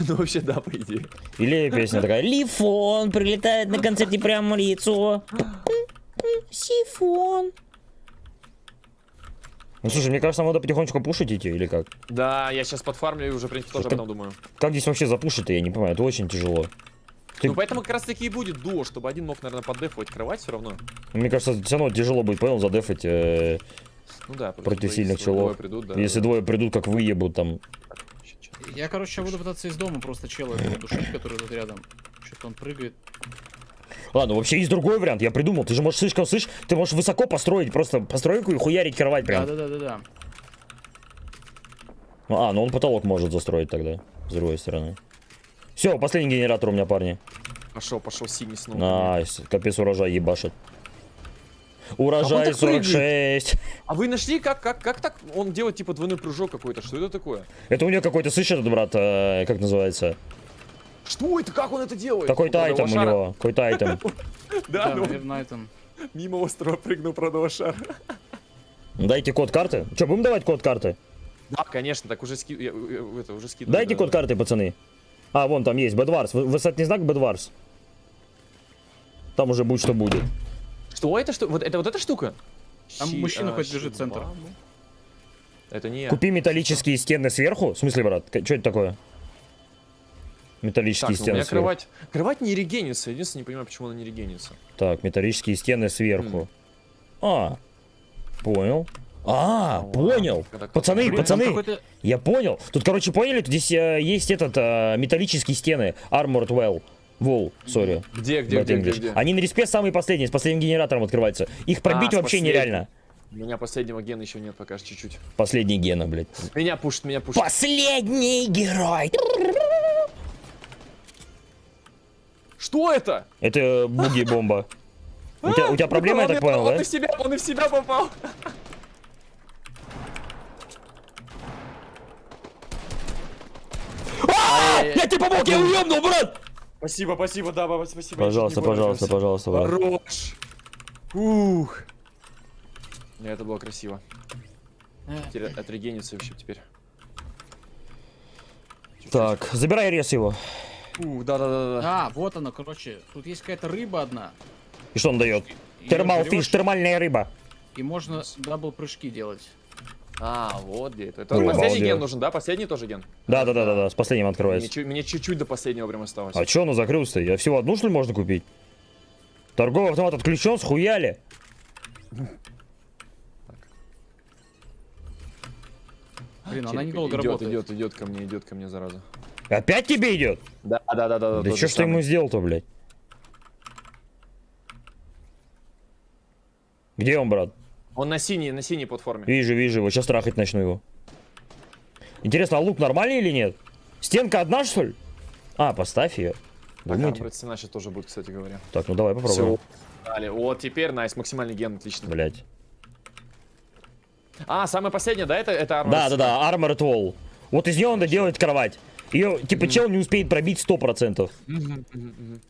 Ну, вообще, да, по идее. Или песня такая Лифон прилетает на концерте прямо в лицо. Сифон. Ну слушай, мне кажется, нам надо потихонечку пушить идти, или как? Да, я сейчас подфармлю и уже, в принципе, тоже об этом думаю. Как здесь вообще запушить-то, я не понимаю, это очень тяжело. Ты- Ну, поэтому как раз таки и будет дуо, чтобы один мог, наверное, поддефовать кровать все равно. Мне кажется, все равно тяжело будет, понял, задефать, э, Ну да, Против сильных если челов. придут, да. если да. двое придут, как выебут там. Я, короче, буду пытаться из дома просто чела душить, который тут рядом. Что-то он прыгает. Ладно, вообще есть другой вариант, я придумал. Ты же можешь слишком слышь, ты можешь высоко построить просто постройку и хуярить кровать прям. Да-да-да-да-да. А, ну он потолок может застроить тогда, с другой стороны. Все, последний генератор у меня, парни. Пошел, пошел синий снова. Nice, капец урожай ебашит. Он Урожай прыгает? 46. А вы нашли, как, как, как так он делает, типа, двойной прыжок какой-то? Что это такое? Это у него какой-то, этот брат, э, как называется? Что это? Как он это делает? Какой-то айтем у него, какой-то айтем. Да, ну, наверное, мимо острова прыгнул продал шар. Дайте код карты. Че, будем давать код карты? Да, конечно, так уже ски... я- я- это, уже скидываю. Дайте да, код карты, пацаны. А, вон там есть. Вы- Высотный знак Бэдварс. Там уже будет, что будет. Что это? Что? Вот это вот эта штука? Там Щи- мужчина а, хоть бежит в центр. Это не я. Купи металлические стены сверху. В смысле, брат? Что это такое? Металлические Так, ну, у стены меня сверху. кровать... Кровать не регенится. Единственное, не понимаю, почему она не регенится. Так, металлические стены сверху. А, понял. А, Ну, понял. ладно, Пацаны, Блин, пацаны, я понял. Тут, короче, поняли? Тут здесь э, есть этот э, металлические стены. Armored Well. Wall, сори. Где, где, где, где, где? Они на респе самые последние, с последним генератором открываются. Их пробить А, вообще нереально. У меня последнего гена еще нет пока чуть-чуть. Последний гена, блядь. Меня пушит, меня пушит. Последний герой. Что это? Это буги-бомба. У тебя, проблема, я Он так понял, он да? и в себя, он и в себя попал. Я тебе помог, я его ебнул, брат! Спасибо, спасибо, да, баба, спасибо. Пожалуйста, пожалуйста, пожалуйста, брат. Хорош. Ух. Не, это было красиво. Теперь отрегенится вообще теперь. Так, забирай рез его. Ух, да-да-да. А, вот она, короче. Тут есть какая-то рыба одна. И что он дает? Thermal fish, термальная рыба. И можно double прыжки делать. А, вот где это. Это Ой, последний обалдел. ген нужен, да? Последний тоже ген? Да, да, да, да, да, с последним открывается. мне чуть-чуть до последнего прям осталось. А чё оно закрылся-то? Я всего одну, что ли, можно купить? Торговый автомат отключен, схуяли. Блин, она недолго идет, работает. идет, идет ко мне, идет ко мне, зараза. Опять тебе идет? Да, да, да, да. Да тот что ж ты ему сделал-то, блядь? Где он, брат? Он на синей, на синей платформе. Вижу, вижу его. Сейчас трахать начну его. Интересно, а лук нормальный или нет? Стенка одна, что ли? А, поставь ее. Думаете? а, стена сейчас тоже будет, кстати говоря. Так, ну давай попробуем. Все. Далее. Вот теперь, найс, максимальный ген, отлично. Блять. А, самое последнее, да, это, это Armored Да, да, да, Armored Wall. Вот из нее надо делать кровать. Ее, типа, чел не успеет пробить 100%. Мгм, мгм, мгм.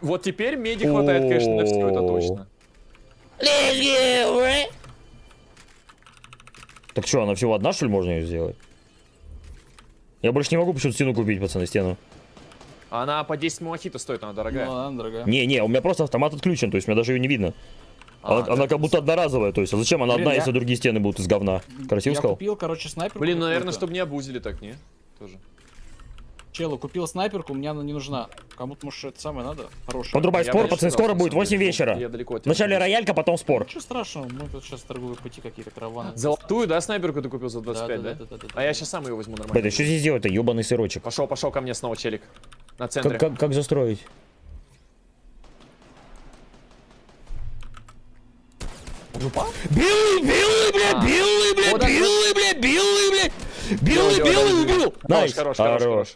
Вот теперь меди хватает, конечно, на все это точно. Так что, она всего одна, что ли, можно ее сделать? Я больше не могу почему-то стену купить, пацаны, стену. Она по 10 муахита стоит, она дорогая. Ну, она дорогая. Не-не, у меня просто автомат отключен, то есть у меня даже ее не видно. А, она, да. она как будто одноразовая, то есть а зачем она Блин, одна, я- если другие стены будут из говна? Красиво Я сказал? купил, короче, снайперку. Блин, ну, наверное, чтобы не обузили так, не? Тоже. Челу, купил снайперку, мне она не нужна. Кому-то, может, это самое надо? Хорошая. Подрубай спор, пацаны, скоро будет самом 8 деле. вечера. Я далеко от Вначале роялька, потом спор. Ничего страшного, мы тут сейчас торговые пути какие-то караваны. Золотую, да, снайперку ты купил за 25, да? да, да, да, А я сейчас сам ее возьму нормально. а что здесь делать-то, ебаный сырочек? Пошел, пошел ко мне снова челик. На центре. Как, как, как застроить? Белый, белый, бля, А. белый, бля, белый, бля, белый, бля, белый, белый, убил. Хорош, nice, хорош, хорош, хорош.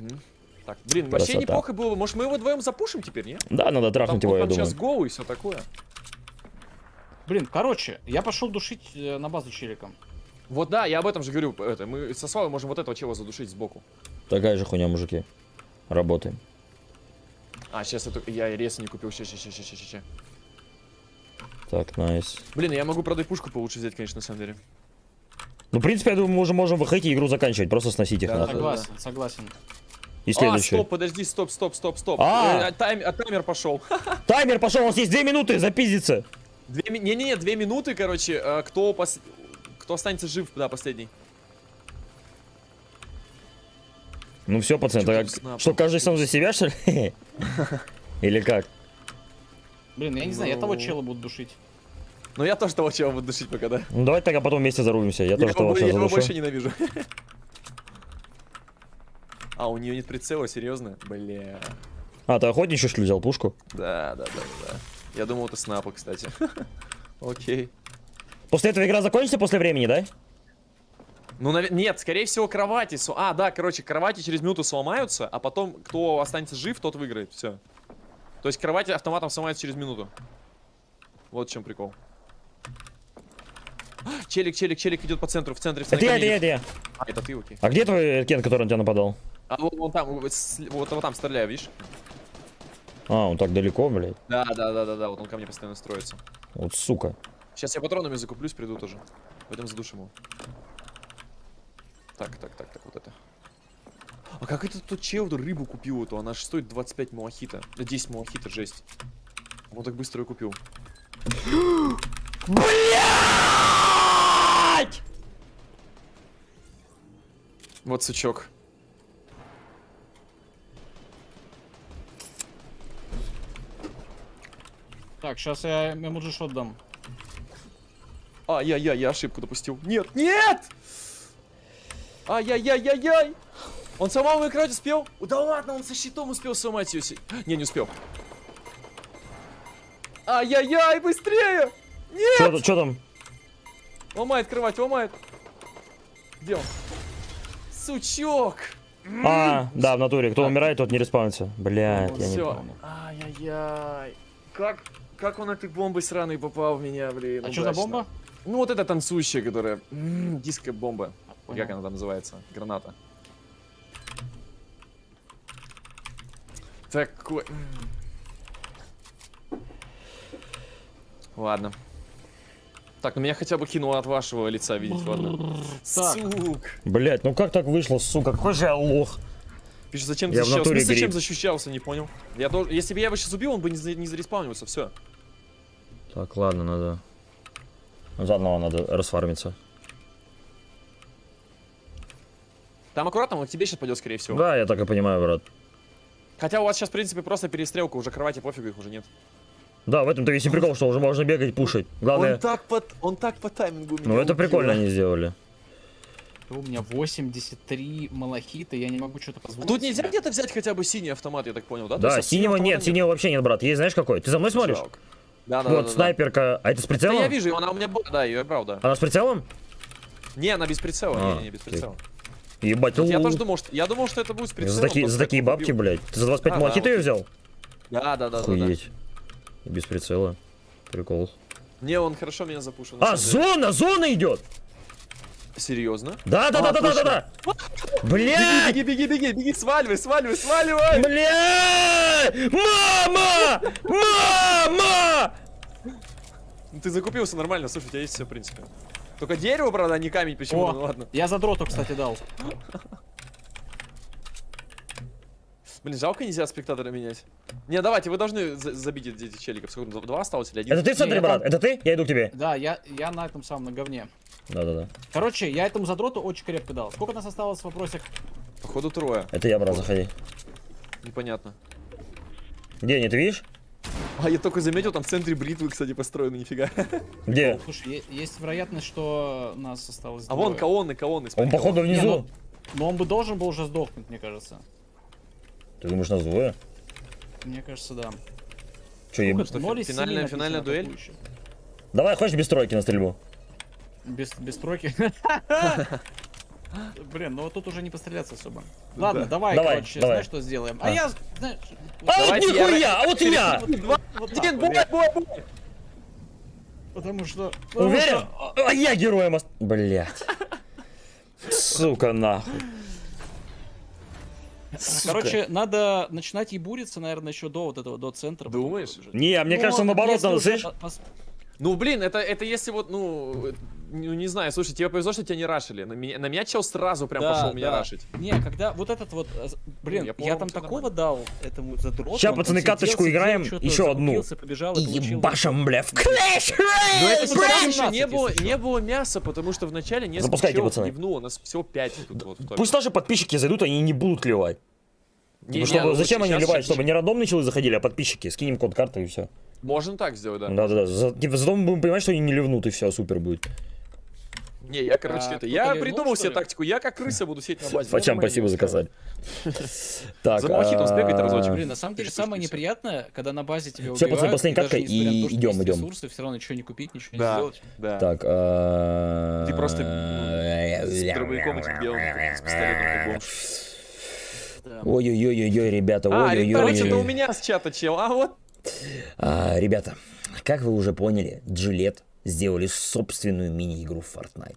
Мгм. Так, блин, вообще Красота. неплохо было бы. Может, мы его вдвоем запушим теперь, не? Да, надо Там, трахнуть его, я там сейчас думаю. go и все такое. Блин, короче, я пошел душить э, на базу челиком. Вот да, я об этом же говорю. Это, мы со Славой можем вот этого чела задушить сбоку. Такая же хуйня, мужики. Работаем. А, сейчас это, я рез не купил. Ща, ща, ща, ща, ща, ща. Так, найс. Блин, я могу, правда, и пушку получше взять, конечно, на самом деле. Ну, в принципе, я думаю, мы уже можем выходить и игру заканчивать, просто сносить их Да, надо. да. Согласен, согласен. И А, следующий. стоп, подожди, стоп, стоп, стоп, стоп. А! Э, тайм- а таймер пошел. Таймер пошел, у нас есть две минуты, запиздиться. Две ми- Не-не-не, две минуты, короче. э, Кто, пос- кто останется жив, да, последний. Ну все, пацаны, так, снап? что, каждый сам за себя, что ли? Или как? Блин, я не знаю, я Ну. того чела буду душить. Но я тоже того чела буду душить пока, да. Ну давайте тогда потом вместе зарубимся, я Я тоже его, того я сейчас его задушу. больше ненавижу. А, у нее нет прицела, серьезно? Бля. А, ты охотничий, что ли, взял пушку? Да, да, да, да. Я думал, это снапа, кстати. Окей. После этого игра закончится после времени, да? Ну, наве- нет, скорее всего, кровати. А, да, короче, кровати через минуту сломаются, а потом, кто останется жив, тот выиграет. Все. То есть кровати автоматом сломаются через минуту. Вот в чем прикол. Челик, челик, челик идет по центру, в центре. в Это центре я, это я, это я. А, это ты, окей. А где твой Кен, который на тебя нападал? А вот, вон там, вот, вот, вот там стреляю, видишь? А, он так далеко, блядь. Да, да, да, да, да, вот он ко мне постоянно строится. Вот сука. Сейчас я патронами закуплюсь, приду тоже. Пойдем задушим его. Так, так, так, так, вот это. А как это тот чел эту рыбу купил эту? Она же стоит 25 малахита. Да 10 малахита, жесть. Он так быстро ее купил. Блять! Вот сучок. Так, сейчас я ему же шот дам. А, я, я, я ошибку допустил. Нет, нет! Ай-яй-яй-яй-яй! Он самому играть успел? Да ладно, он со щитом успел сломать ее. Не, не успел. Ай-яй-яй, быстрее! Нет! Что там? Ломает кровать, ломает. Где он? Сучок! А, да, в натуре. Кто умирает, тот не респаунится. Блять, я не помню. Ай-яй-яй. Как, как он этой бомбой сраной попал в меня, блин. А что за бомба? Ну вот эта танцующая, которая... Диско-бомба. А, как она там называется? Граната. Такой... Ладно. Так, ну меня хотя бы кинуло от вашего лица видеть, ладно. Так. Сук. Блять, ну как так вышло, сука, какой же я лох. Пишет, зачем ты Я в защищался? натуре Ну, зачем защищался, не понял. Я дол- Если бы я его сейчас убил, он бы не, не зареспаунился, все. Так, ладно, надо... Заново надо расфармиться. Там аккуратно, он к тебе сейчас пойдет, скорее всего. Да, я так и понимаю, брат. Хотя у вас сейчас, в принципе, просто перестрелка, уже кровати пофигу, их уже нет. Да, в этом-то весь и прикол, что уже можно бегать, пушить. Главное... Он так по, он так по таймингу меня Ну это убил. прикольно они сделали. У меня 83 малахита, я не могу что-то позволить. Тут нельзя где-то взять хотя бы синий автомат, я так понял, да? Да, есть, а синего автомата нет, синего вообще нет, брат. Есть знаешь какой? Ты за мной смотришь? Жалко. Да, да, Вот, да, да, да. снайперка. А это с Да прицелом? я вижу, она у меня была, да, ее брал, да. Она с прицелом? Не, она без прицела, А, не, не, не, без прицела. Ебать, я тоже думал, что я думал, что это будет с прицелом. За такие, за такие так бабки, убил. блядь. Ты за 25 А, да, малахита вот. ее взял? Да, да, да, да, да. Охуеть. Без прицела. Прикол. Не, он хорошо меня запушил. А, зона, зона идет! Серьезно? Да, да, А, да, да, да, да, да. Блядь! Беги, беги, беги, беги, сваливай, сваливай, сваливай! Блядь! Мама! Мама! Ну, Ты закупился нормально, слушай, у тебя есть все, в принципе. Только дерево, правда, а не камень почему-то, О, ну ладно. я за дроту, кстати, дал. Блин, жалко нельзя спектатора менять. Не, давайте, вы должны за- забить эти эти челиков. Сколько, два осталось или один? Это ты в центре, брат? там- Это ты? Я иду к тебе. Да, я, я на этом самом, на говне. Да, да, да. Короче, я этому задроту очень крепко дал. Сколько нас осталось в вопросах? Походу трое. Это я, брат, заходи. Непонятно. Где они, ты видишь? А, я только заметил, там в центре бритвы, кстати, построены, нифига. Где? Слушай, е- есть вероятность, что нас осталось А вон двое. колонны, колонны. Он, походу, Не, внизу. ну, но он бы должен был уже сдохнуть, мне кажется. Ты думаешь, нас двое? Мне кажется, да. Че, что, фи- из семи финальная- финальная дуэль? атакующих. Давай, хочешь без тройки на стрельбу? Без, без тройки. Блин, ну вот тут уже не постреляться особо. Ладно, давай, Давай, короче, давай. знаешь, что сделаем? А, А. я, знаешь... А вот нихуя, а вот я! вот, бой, бой, бой! Потому что... Уверен? что- А я героем ост... Блять. Сука, нахуй. Сука. Короче, надо начинать ебуриться, наверное, еще до вот этого, до центра. Думаешь? Не, а мне Ну, кажется, наоборот, надо, слышь? по- пос- Ну, блин, это, это если вот, ну, ну, не знаю, слушай, тебе повезло, что тебя не рашили. На меня, на меня чел сразу прям Да, пошел меня да. рашить. Не, когда вот этот вот, э, блин, Ну, я я, там такого дал этому задроту. Он пацаны, каточку сидел, играем, еще одну. побежал и ебашим, бля, в Clash Но это потому бля! что не 17, было, не было мяса, потому что вначале несколько Запускайте, челов пацаны. ливнуло, нас всего 5 тут вот. в. Пусть наши подписчики зайдут, они не будут клевать. Не, Ну, не, чтобы- ну, зачем они сейчас- ливать? Чтобы не рандомные челы заходили, а подписчики. Скинем код карты и все. Можно так сделать, да. Да-да-да. За- типа, Зато мы будем понимать, что они не ливнут, и все, супер будет. Не, я, короче, А, это, я придумал что себе тактику. Я как крыса буду сидеть на базе. Нормально спасибо за устроил. косарь. Так, За малахитом сбегать разочек. Блин, на самом деле самое неприятное, когда на базе тебя Всё, убивают, пацаны, последняя катка, и есть идём. ресурсы, все равно ничего не купить, ничего не сделать. да. Так, а, Ты просто, ну, с дробовиком этим белым, с пистолетом. Да. Ой-ой-ой-ой, ребята, А, ой-ой-ой. короче, это у меня с чата чел, а вот. А, ребята, как вы уже поняли, Gillette сделали собственную мини-игру в Fortnite.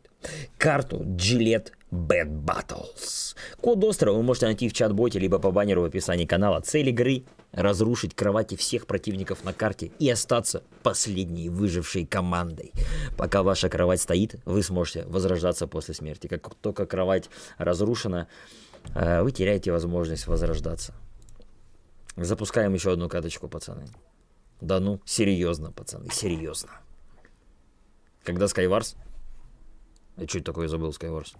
Карту Gillette Bad Battles. Код острова вы можете найти в чат-боте, либо по баннеру в описании канала. Цель игры — разрушить кровати всех противников на карте и остаться последней выжившей командой. Пока ваша кровать стоит, вы сможете возрождаться после смерти. Как только кровать разрушена, э, вы теряете возможность возрождаться. Запускаем еще одну каточку, пацаны. Да ну, серьезно, пацаны, серьезно. Когда Skywars? Я это такое забыл, Skywars?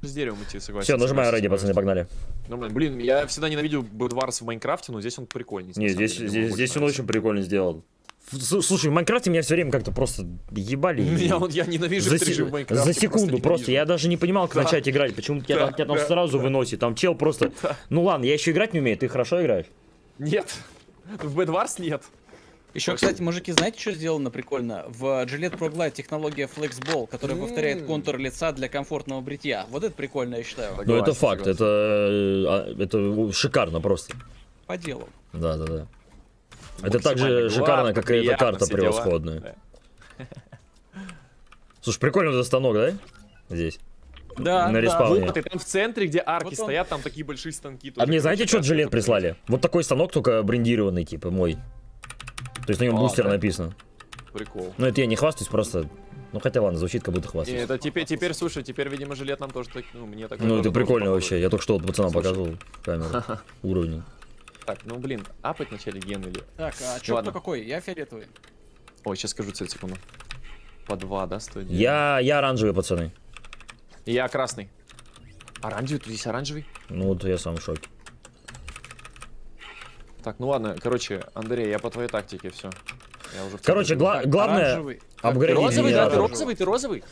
С деревом идти, согласен. Все, нажимаю ради, пацаны, погнали. Нормально. Блин, я всегда ненавидел Бэдварс в Майнкрафте, но здесь он прикольный. Не, здесь, здесь, здесь он очень прикольно сделал. Слушай, в Майнкрафте меня все время как-то просто ебали. и- Я, вот- я ненавижу за, в Майнкрафте. за секунду просто, я даже не понимал, как Да. начать играть. Почему-то тебя, Да, тебя там да, сразу выносит. Там чел просто. Ну ладно, я еще играть не умею, ты хорошо играешь? Нет. В Бэдварс нет. Еще, кстати, мужики, знаете, что сделано прикольно? В Gillette Pro Glide технология Flexball, которая повторяет М. контур лица для комфортного бритья. Вот это прикольно, я считаю. Ну это факт, это, э, а, это шикарно просто. По делу. Да, да, да. Это так же шикарно, как и эта карта превосходная. Да. Слушай, прикольный этот станок, да? Здесь. Да, На да. респауне. Вот, и там в центре, где арки Вот он. стоят, там такие большие станки. А мне знаете, что жилет прислали? Вот такой станок, только брендированный, типа, мой. То есть на нем А, бустер да? написано. Прикол. Ну, это я не хвастаюсь, просто... Ну, хотя ладно, звучит, как будто Не, хвастаюсь. это теперь, теперь, слушай, теперь, видимо, жилет нам тоже так, ну, мне так. Ну, это прикольно вообще. Я только что вот пацанам показывал камеру. Уровень. Так, ну, блин, апать вначале ген или... Так, а чё кто какой? Я фиолетовый. Ой, сейчас скажу цель секунду. По два, да, стоит? Я, я оранжевый, пацаны. Я красный. Оранжевый, тут есть оранжевый? Ну, вот я сам в шоке. Так, ну ладно, короче, Андрей, я по твоей тактике, все. Я уже Короче, гла- Так, главное... оранжевый. Ты розовый, да, ты розовый, ты розовый?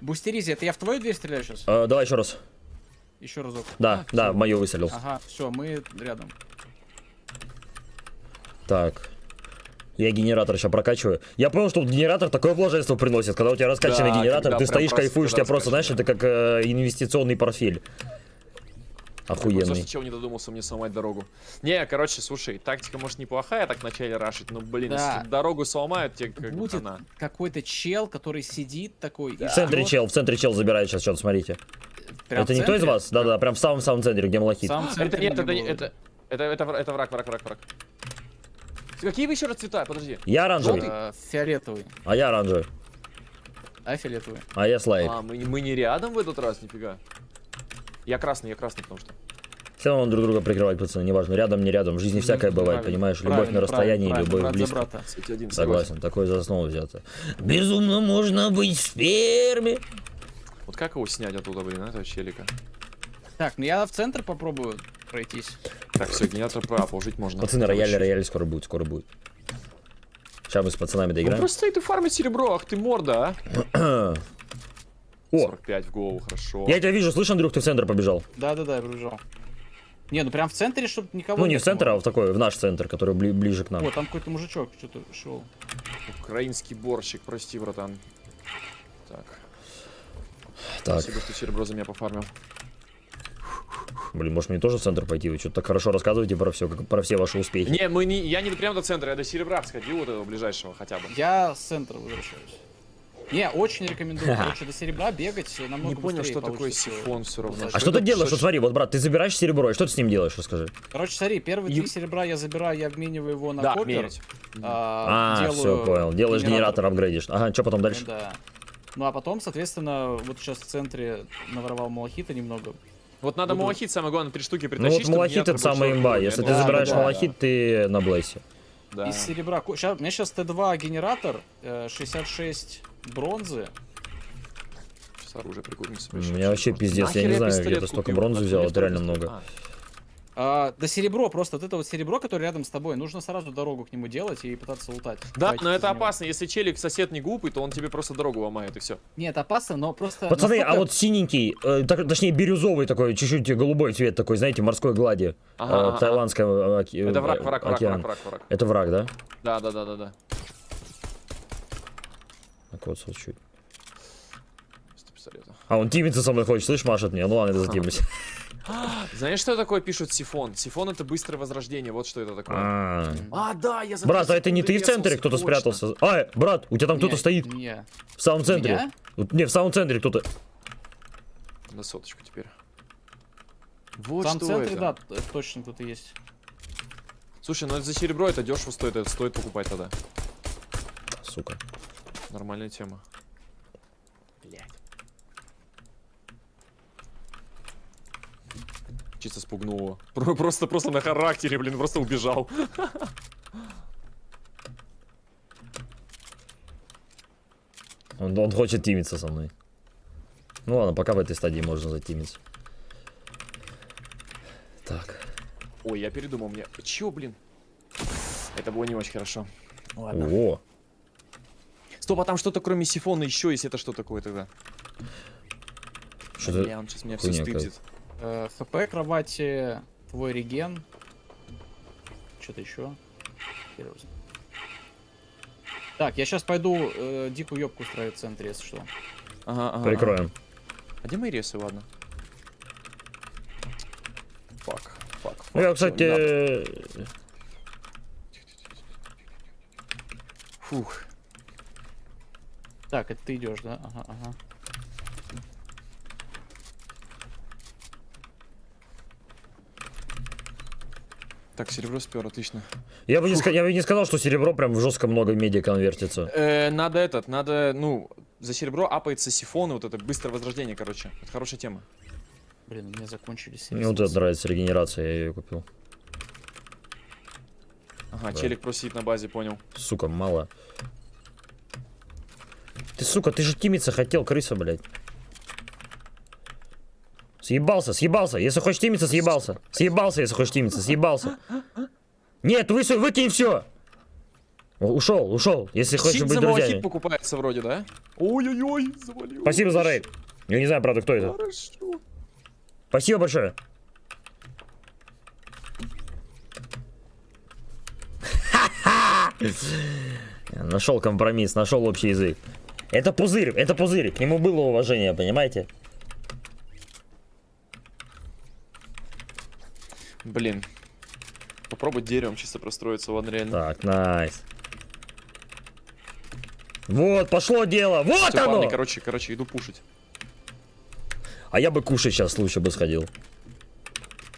Бустеризи, это я в твою дверь стреляю сейчас? Э, давай еще раз. Еще разок. Да, да, в мою выстрелил. Ага, все, мы рядом. Так. Я генератор сейчас прокачиваю. Я понял, что генератор такое блаженство приносит. Когда у тебя раскачанный Да, генератор, ты стоишь, кайфуешь, тебя просто, знаешь, это как э, инвестиционный портфель. Охуенный. Охуенный. чего не додумался мне сломать дорогу. Не, короче, слушай, тактика может неплохая так вначале рашить, но, блин, Да. если дорогу сломают, тебе как Будет какой-то чел, который сидит такой. и В центре чел, в центре чел забирает сейчас что-то, смотрите. Прям это никто из вас? Да-да, прям в самом-самом центре, где малахит. Это нет, не это, это, это, это, это враг, враг, враг, враг. Какие вы еще раз цвета? Подожди. Я оранжевый, Э, Фиолетовый. а я оранжевый, А фиолетовый. а я слайд. А, мы, не- мы не рядом в этот раз, нифига. Я красный, я красный, потому что. Все равно друг друга прикрывать, пацаны, неважно, рядом, не рядом. В жизни всякое бывает, Правильно, понимаешь? Любовь правильно, на расстоянии, любовь близко. Согласен, такое за основу взято. Безумно можно быть в сперме. Вот как его снять оттуда, блин, этого челика? Так, ну я в центр попробую пройтись. Так, все, генератор прав, жить можно. Пацаны, рояль, рояль скоро будет, скоро будет. Сейчас мы с пацанами Он доиграем. просто стоит и фармит серебро, ах ты морда, а? О, 45 в голову, хорошо. я тебя вижу, слышь, Андрюх, ты в центр побежал. Да-да-да, я побежал. Не, ну прям в центре, чтобы никого Ну, не в центр, а в такой, в наш центр, который бли- ближе к нам. Вот, там какой-то мужичок что-то шел. Украинский борщик, прости, братан. Так, Так, спасибо, что серебро за меня пофармил. блин, может мне тоже в центр пойти? Вы что-то так хорошо рассказываете про все, про все ваши успехи. Не, мы не, я не прямо до центра, я до серебра сходил, вот этого ближайшего хотя бы. Я с центра возвращаюсь. Не, очень рекомендую. Короче, до серебра бегать намного Не понял, что такое сифон все равно. А что ты делаешь? Вот смотри, вот, брат, ты забираешь серебро, и что ты с ним делаешь, расскажи. Короче, смотри, первые Ю- три серебра я забираю, я обмениваю его на Да, копер. а, А, все, понял. Делаешь генератор, апгрейдишь. Ага, что потом дальше? Ну Да. Ну а потом, соответственно, вот сейчас в центре наворовал малахита немного. Вот надо Буду- малахит, самое главное, три штуки Ну притащить, вот чтобы малахит это самая имба. Если Я ты забираешь да, малахит, ты на блейсе. Да. Из серебра. у меня сейчас Т2 генератор, э, 66 бронзы. Сейчас оружие прикупимся. У меня вообще пиздец, я не знаю, где ты столько бронзы взял, это реально много. А, да серебро, просто вот это вот серебро, которое рядом с тобой, нужно сразу дорогу к нему делать и пытаться лутать. Да, но это него. опасно. Если челик сосед не глупый, то он тебе просто дорогу ломает и все. Нет, опасно, но просто... Пацаны, а насколько- вот синенький, э, так- точнее бирюзовый такой, чуть-чуть голубой цвет такой, знаете, морской глади. Ага, э, ага. Таиландская э, оке- Это враг, э, враг, враг, враг, враг, враг. Это враг, да? Да, да, да, да, да. Так вот, вот чуть. А он тимится со мной хочет, слышь, машет мне. Ну ладно, это затимусь. Знаешь, что такое пишут сифон? Сифон это быстрое возрождение, вот что это такое. А. А, да, я Брат, а это не ты в центре, кто-то спрятался? А, брат, у тебя там кто-то стоит. не. В самом центре. Не, в самом центре кто-то. На соточку теперь. В Вот самом что центре, это. да, точно кто-то есть. Слушай, ну это за серебро это дешево стоит, это стоит покупать тогда. Сука. Нормальная тема. Блять. Чисто спугнул его. Про- Просто, просто на характере, блин, просто убежал. Он, он хочет тимиться со мной. Ну ладно, пока в этой стадии можно затимиться. Так. Ой, я передумал, мне... Чё, блин? Это было не очень хорошо. Ладно. О, Стоп, а там что-то кроме сифона еще есть, это что такое тогда? что-то... Бля, он сейчас меня все стыдит. Э, ХП кровати, твой реген. Что-то еще. Так, я сейчас пойду э, дикую ёбку устраивать в центре, если что. Ага, ага, Прикроем. ага. А где мои ресы, ладно? Фак, фак, фак. Ну, я, кстати, Фух. Так, это ты идешь, да? Ага, ага. Так, серебро спер, отлично. Я бы, не, я бы не сказал, что серебро прям в жестко много меди конвертится. Э, надо этот, надо, ну, за серебро апается сифоны, вот это быстрое возрождение, короче. Это хорошая тема. Блин, у меня закончились. Мне вот это нравится, регенерация, я ее купил. Ага, да. челик просит на базе, понял. Сука, мало. Ты, сука, ты же тимиться хотел, крыса, блядь. Съебался, съебался. Если хочешь тимиться, съебался. Съебался, если хочешь тимиться, съебался. Нет, высу, выкинь все. Ушел, ушел. Если хочешь Щит быть за малахит друзьями. покупается вроде, да? Ой-ой-ой, завалил. Спасибо за рейд. Я не знаю, правда, кто это. Хорошо. Спасибо большое. Нашел компромисс, нашел общий язык. Это пузырь, это пузырь. К нему было уважение, понимаете? Блин. Попробуй деревом чисто простроиться, ладно, реально. Так, найс. Вот, пошло дело. Вот Всё, оно! парни, короче, короче, иду пушить. А я бы кушать сейчас лучше бы сходил.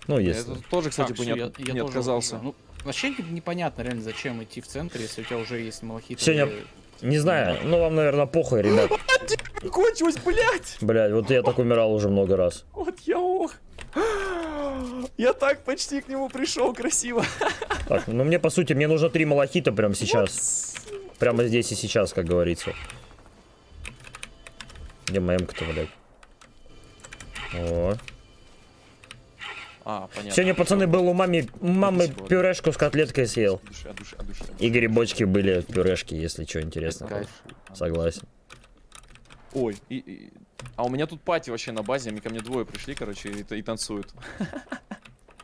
Ну, Я если. тут тоже, кстати, Так, бы не, я- от- я не тоже отказался. Ну, вообще не- непонятно реально, зачем идти в центр, если у тебя уже есть малахит. Сегодня- Не знаю, ну вам, наверное, похуй, ребят. Кончилось, блядь! Блядь, вот я так умирал уже много раз. Вот я ох. Я так почти к нему пришел красиво. Так, ну мне, по сути, мне нужно три малахита прямо сейчас. Прямо здесь и сейчас, как говорится. Где моя м-ка-то, блядь? О. А, понятно. Сегодня, пацаны, был у мамы, мамы пюрешку с котлеткой съел. И грибочки были в пюрешке, если что интересно. Согласен. Ой, и, и- а у меня тут пати вообще на базе, они ко мне двое пришли, короче, и, и танцуют.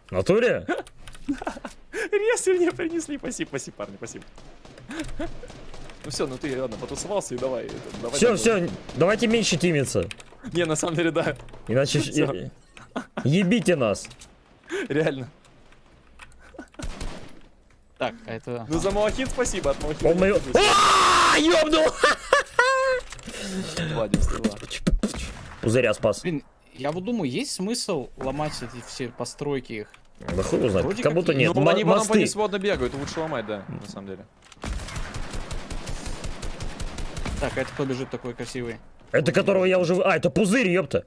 В натуре? Ресы мне принесли, спасибо, спасибо, парни, спасибо. Ну все, ну ты, ладно, потусовался и давай. давай Все, все, давайте меньше тимиться. Не, на самом деле, да, Иначе ебите нас. реально. Так, а это... Ну за малахит спасибо, от малахита. Он откажусь. А, ёбнул! Пузыря спас. Блин, я вот думаю, есть смысл ломать эти все постройки их? Да хуй знает, Вроде как как будто нет. ну, они потом по ней свободно бегают, лучше ломать, да, на самом деле. Так, а это кто бежит такой красивый? Это которого я уже... А, это пузырь, ёпта.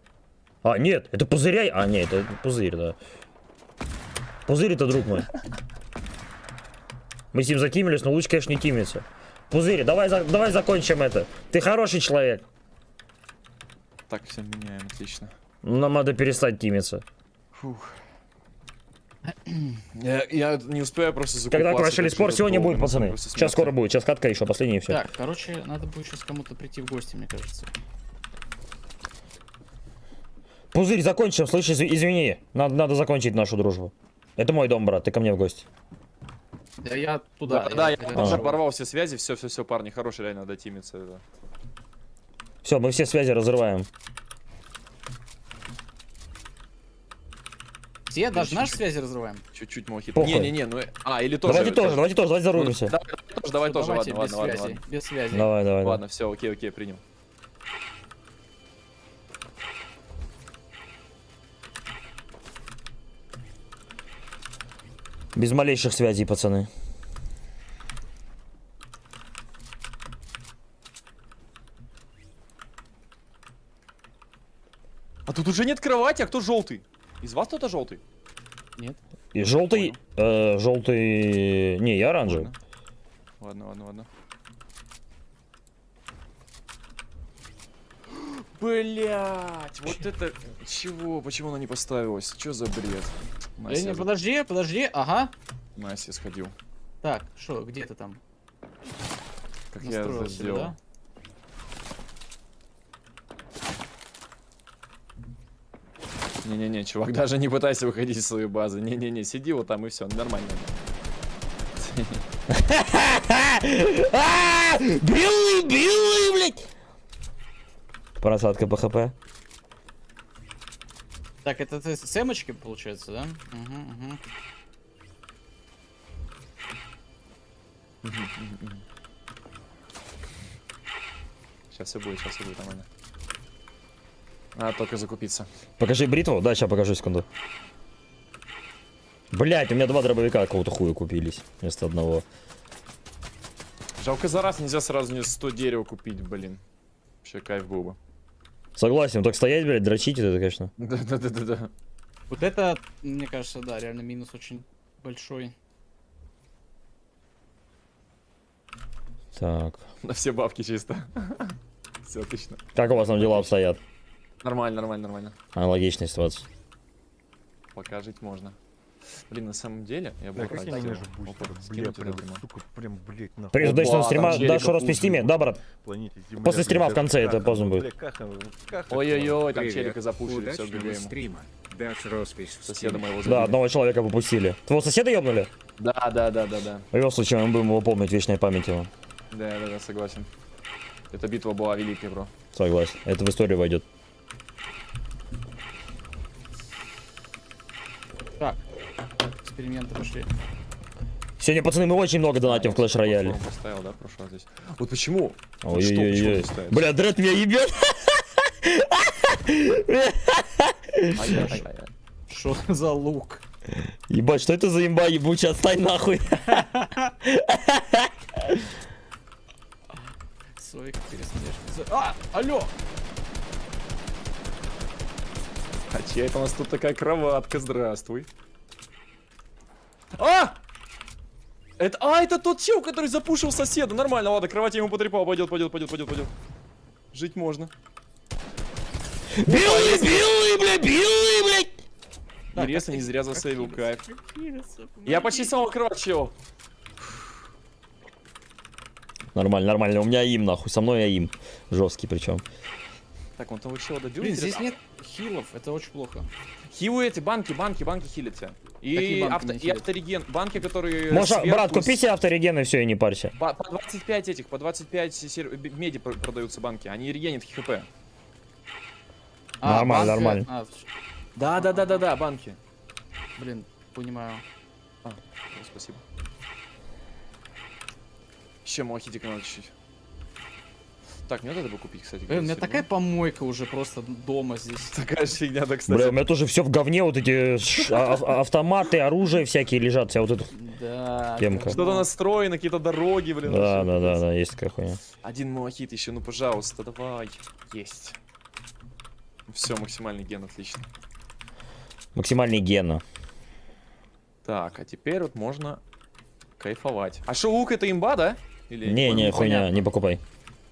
А, нет, это пузыря... А, нет, это пузырь, да. Пузырь это друг мой. Мы с ним затимились, но лучше, конечно, не тимиться. Пузырь, давай, за- давай закончим это. Ты хороший человек. Так, все меняем, отлично. Нам надо перестать тимиться. Фух. Я, я не успею просто закупаться. Когда что спор, сегодня будет, пацаны. Сейчас скоро будет. Сейчас катка еще, последняя и все. Так, короче, надо будет сейчас кому-то прийти в гости, мне кажется. Пузырь, закончим, слышь, изв- извини. Надо, надо закончить нашу дружбу. Это мой дом, брат, ты ко мне в гости. Да я туда. Да, да, я я- тоже А. оборвал все связи, все, все, все, парни, хороший, реально, надо тимиться. это. Все, мы все связи разрываем. Все, даже наши связи разрываем. Чуть-чуть. Похуй. Не-не-не, ну, а, или тоже. давайте тоже, давайте тоже, давайте зарубимся. Давай, тоже, давай тоже, Давайте ладно, без ладно, ладно, связи. ладно. Без связи. Давай, давай. Ладно, все, окей, окей, принял. Без малейших связей, пацаны. А тут уже нет кровати, а кто желтый? Из вас кто-то желтый? Нет? И желтый, э, желтый, не, я оранжевый. Ладно, ладно, ладно. Блять, вот это чего? Почему она не поставилась? Что за бред? Настя, не, подожди, подожди. Ага. Настя сходил. Так, что, где ты там? Как я это сделал? да? Не-не-не, чувак, даже не пытайся выходить из своей базы. Не-не-не, сиди вот там и все, нормально. А, Белый, белый, блядь! Просадка по хп. Так, это ты с эмочки, получается, да? Угу, угу. Сейчас все будет, сейчас все будет нормально. Надо только закупиться. Покажи бритву. Да, сейчас покажу секунду. Блять, у меня два дробовика какого-то хуя купились вместо одного. Жалко за раз нельзя сразу не 100 дерева купить, блин. Вообще кайф был бы. Согласен, так стоять, блядь, дрочить, это, конечно. Да-да-да-да-да. Вот это, мне кажется, да, реально минус очень большой. Так. На все бабки чисто. Все отлично. Как у вас там дела обстоят? Нормально, нормально, нормально. Аналогичная ситуация. Пока жить можно. Блин, на самом деле, я бы Да, как я Опа, бустер, прям, сука, блядь, на Привет, Оба, удачного стрима. там Да, челика что роспись в стиме? Да, брат. После стрима в конце это поздно ну, будет. каха, Ой-ой-ой, там челика запушили, все, Удачного ГГ ему. стрима. Дашь роспись в Соседа моего Да, одного человека попустили. Твоего соседа ебнули? Да, да, да, да, да. В любом случае, мы будем его помнить, вечная память его. Да, да, да, согласен. Эта битва была великой, бро. Согласен. Это в историю войдет. Эксперименты пошли. Сегодня, пацаны, мы очень много донатим в Clash Royale. Поставил, да, раз здесь. Вот почему? Вот Ой, что, ой, почему ой, не ставится? Бля, Дред меня ебет. Что за лук? Ебать, что это за имба ебучая? Отстань нахуй. Своих пересмешниц. А, алло! А чья это у нас тут такая кроватка? Здравствуй. А! Это, а, это тот чел, который запушил соседа. Нормально, ладно, кровать я ему потрепал. Пойдет, пойдет, пойдет, пойдет, пойдет. Жить можно. Белый, белый, бля, белый, блядь. Интересно, не зря засейвил кайф. Я почти самого кровать чел. Нормально, нормально. У меня им, нахуй. Со мной я им. Жесткий причем. Так, он того чела добил. Блин, интересно? здесь нет хилов, это очень плохо. Хилы эти, банки, банки, банки хилят тебя. И, банки авто, и автореген. Банки, которые Можешь, сверху брат, купи себе автореген и все, и не парься. По, по 25 этих, по 25 сер- меди пр- продаются банки. Они регенят хп. Нормально, банка- нормально. а, Да, да, да, да, да, банки. блин, понимаю. О, спасибо. Еще мохитика надо чуть-чуть. Так, мне это бы купить, кстати. Блин, у меня такая помойка уже просто дома здесь. такая фигня, да, кстати. Бля, у меня тоже все в говне, вот эти ш- а- а- автоматы, оружие всякие лежат, вся вот это. Да. Темка. Что-то настроено, какие-то дороги, блин. Да, да, да, да, есть такая хуйня. Один мохит еще, ну пожалуйста, давай. Есть. Все, максимальный ген, отлично. Максимальный гена. Так, а теперь вот можно кайфовать. А что, лук это имба, да? Или Не, не, хуйня, не покупай.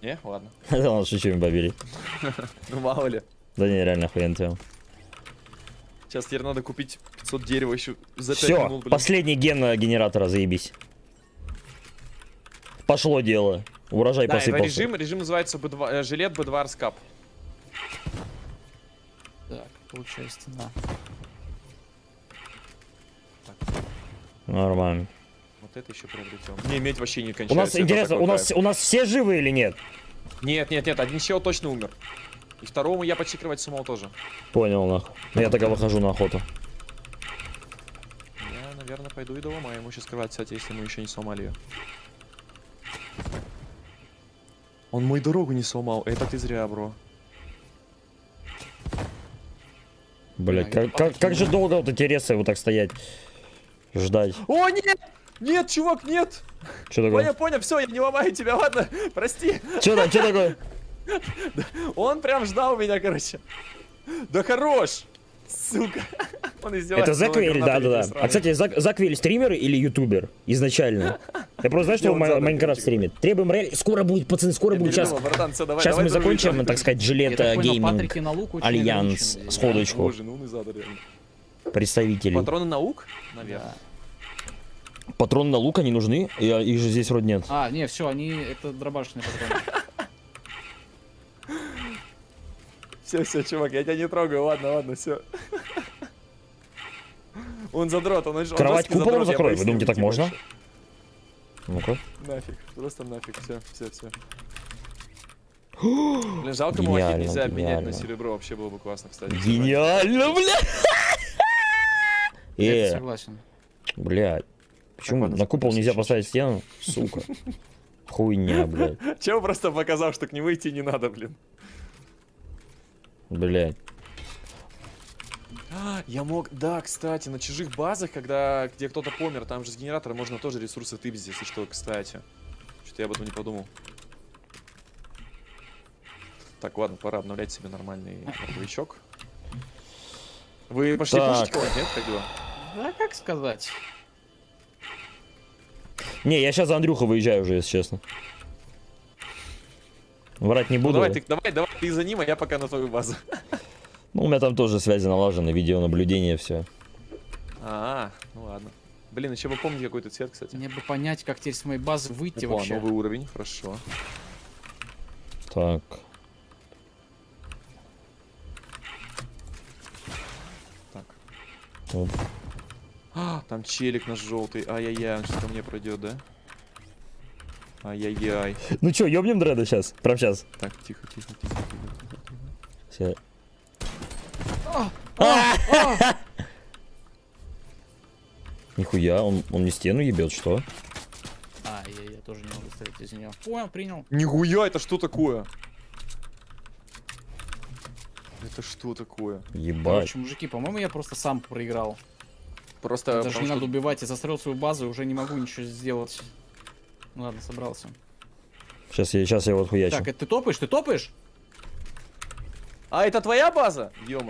Не, ладно. Да ладно, шучу, имба бери. Ну мало ли. Да не, реально охуенно тема. Сейчас теперь надо купить 500 дерева еще за 5 Все, минут, блин. последний ген генератора, заебись. Пошло дело. Урожай Да, это посыпался. режим, режим называется B2, э, жилет B2 Arskap. Так, получаю стена. Нормально. Это еще приобретем. Не, медь вообще не У кончается. нас это интересно, у нас, кайф. у нас все живы или нет? Нет, нет, нет, один чел точно умер. И второму я почти кровать тоже. Понял, нахуй. Ну, Я тогда выхожу на охоту. Я, наверное, пойду и доломаю ему сейчас кровать, кстати, если мы еще не сломали ее. Он мою дорогу не сломал. Это ты зря, бро. Блять, Да, как, как, как же долго вот эти ресы вот так стоять? Ждать. О, нет! Нет, чувак, нет! Что Понял, такое? понял, все, я не ломаю тебя, ладно? Прости. Что там, что такое? Он прям ждал меня, короче. Да хорош! Сука. Он издевается. Это Заквиль, да, да, да. А, кстати, Зак- Заквиль стример или ютубер изначально? Я просто знаю, что он Minecraft стримит. Требуем реаль... Скоро будет, пацаны, скоро будет. Сейчас, братан, все, давай, сейчас давай мы закончим, так сказать, жилет понял, гейминг. Альянс, сходочку, ну реально. представители. Патроны на лук? Наверное. Патроны на лук, они нужны? Я- Их же здесь вроде нет. А, не, все, они это дробашные патроны. Все, все, чувак, я тебя не трогаю, ладно, ладно, все. Он задрот, он, он Кровать куполом закрой, вы думаете, так типа, можно? Ну-ка. Нафиг, просто нафиг, все, все, все. Блин, жалко, Гениально, нельзя обменять на серебро, вообще было бы классно, кстати. Гениально, бля! Я Э, согласен. блядь. Почему на купол нельзя поставить стену? Сука. Хуйня, блядь. Чел просто показал, что к нему идти не надо, блин. Блядь. А, Я мог, да, кстати, на чужих базах, когда где кто-то помер, там же с генератора можно тоже ресурсы тыбить, если что, кстати. Что-то я об этом не подумал. Так, ладно, пора обновлять себе нормальный боевичок. Вы пошли Так. кушать кого-нибудь, нет? Как дела? Да, как сказать? Не, я сейчас за Андрюха выезжаю уже, если честно. Врать не Ну буду. давай, ты, давай, давай, ты за ним, а я пока на твою базу. Ну, у меня там тоже связи налажены, видеонаблюдение, все. А, ну ладно. Блин, еще бы помнить какой-то цвет, кстати. Мне бы понять, как теперь с моей базы выйти Опа, вообще. новый уровень, хорошо. Так. Так. Оп. А, там челик наш желтый. Ай-яй-яй, он сейчас ко мне пройдет, да? Ай-яй-яй. Ну чё, ёбнем дреда сейчас? Прям сейчас. Так, тихо, тихо, тихо, тихо. Все. Нихуя, он, он не стену ебет, что? А, я, я тоже не могу стрелять из нее. Понял, принял. Нихуя, это что такое? Это что такое? Ебать. Короче, мужики, по-моему, я просто сам проиграл. Просто Даже потому не что- надо убивать, я застроил свою базу и уже не могу ничего сделать. Ну ладно, собрался. Сейчас я, сейчас я вот хуячу. Так, это ты топаешь? Ты топаешь? А, это твоя база? ё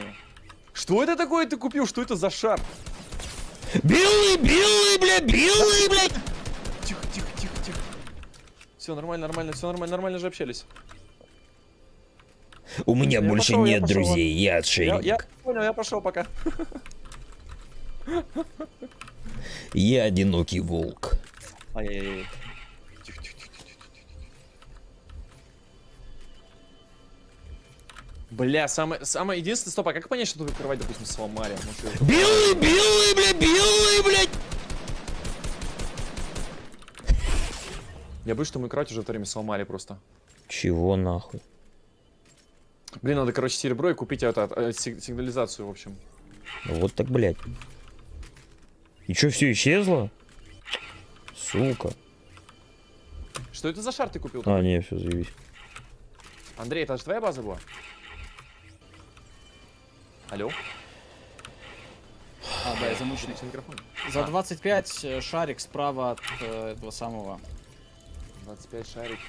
Что это такое ты купил? Что это за шар? Белый, белый, бля, белый, блядь! Тихо, тихо, тихо, тихо. Все нормально, нормально, все нормально, нормально же общались. У меня Я больше пошел, я нет пошел. друзей, я Я, отшельник. я понял, я пошел пока. Я одинокий волк. Ай-яй-яй. Бля, самое, самое единственное, стоп, а как понять, что тут кровать, допустим, сломали? Я- Белый, белый, бля, белый, блядь! Я боюсь, что мы кровать уже в то время сломали просто. Чего нахуй? Блин, надо, короче, серебро и купить это, э, сиг- сигнализацию, в общем. Вот так, блядь. И чё, все исчезло? Сука. Что это за шар ты купил? А, не, все, заебись. Андрей, это же твоя база была? Алло? А, да, я замученный. Микрофон. За А. 25 э, шарик справа от э, этого самого. 25 шарик.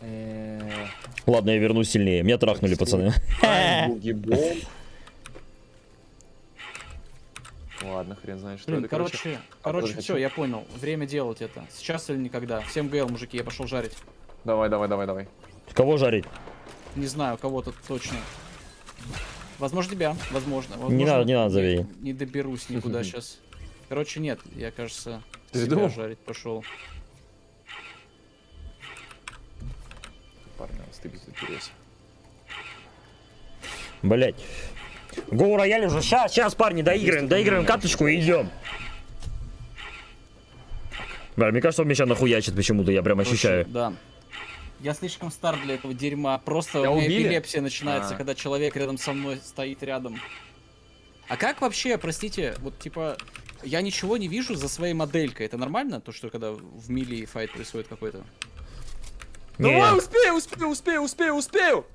Э, Ладно, я вернусь сильнее. Меня трахнули, пацаны. Ладно, хрен знает, что Блин, это. короче, короче, подожди, все, я понял. Время делать это. Сейчас или никогда. Всем ГЛ, мужики, я пошел жарить. Давай, давай, давай, давай. Кого жарить? Не знаю, кого-то точно. Возможно, тебя. Возможно. возможно Не надо, не надо, зови. Не доберусь никуда сейчас. Короче, нет, я, кажется, Ты себя думал? жарить пошел. Парни, стыдись интерес. Блять. Гоу рояль уже. Сейчас, сейчас, парни, доиграем, доиграем каточку и идем. Бля, мне кажется, он меня сейчас нахуячит почему-то, я прям ощущаю. Да. Я слишком стар для этого дерьма. Просто Тебя у меня убили? эпилепсия начинается, А. когда человек рядом со мной стоит рядом. А как вообще, простите, вот типа, я ничего не вижу за своей моделькой. Это нормально? То, что когда в мили файт происходит какой-то? Давай, успею, успею, успею, успею, успею!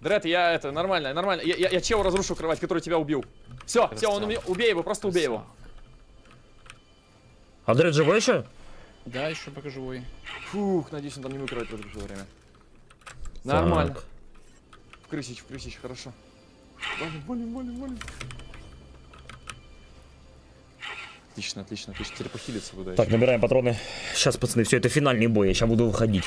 Дред, я это, нормально, нормально. Я, я, я чего разрушу кровать, который тебя убил. Все, все, он Красава. убей, его, просто убей его. Андрей живой еще? Да, еще пока живой. Фух, надеюсь, он там не кровать разрушил во время. Нормально. В крысич, в крысич, хорошо. Валим, валим, валим, валим. Отлично, отлично, отлично. Теперь похилиться туда Так, еще. набираем патроны. Сейчас, пацаны, все, это финальный бой, я сейчас буду выходить.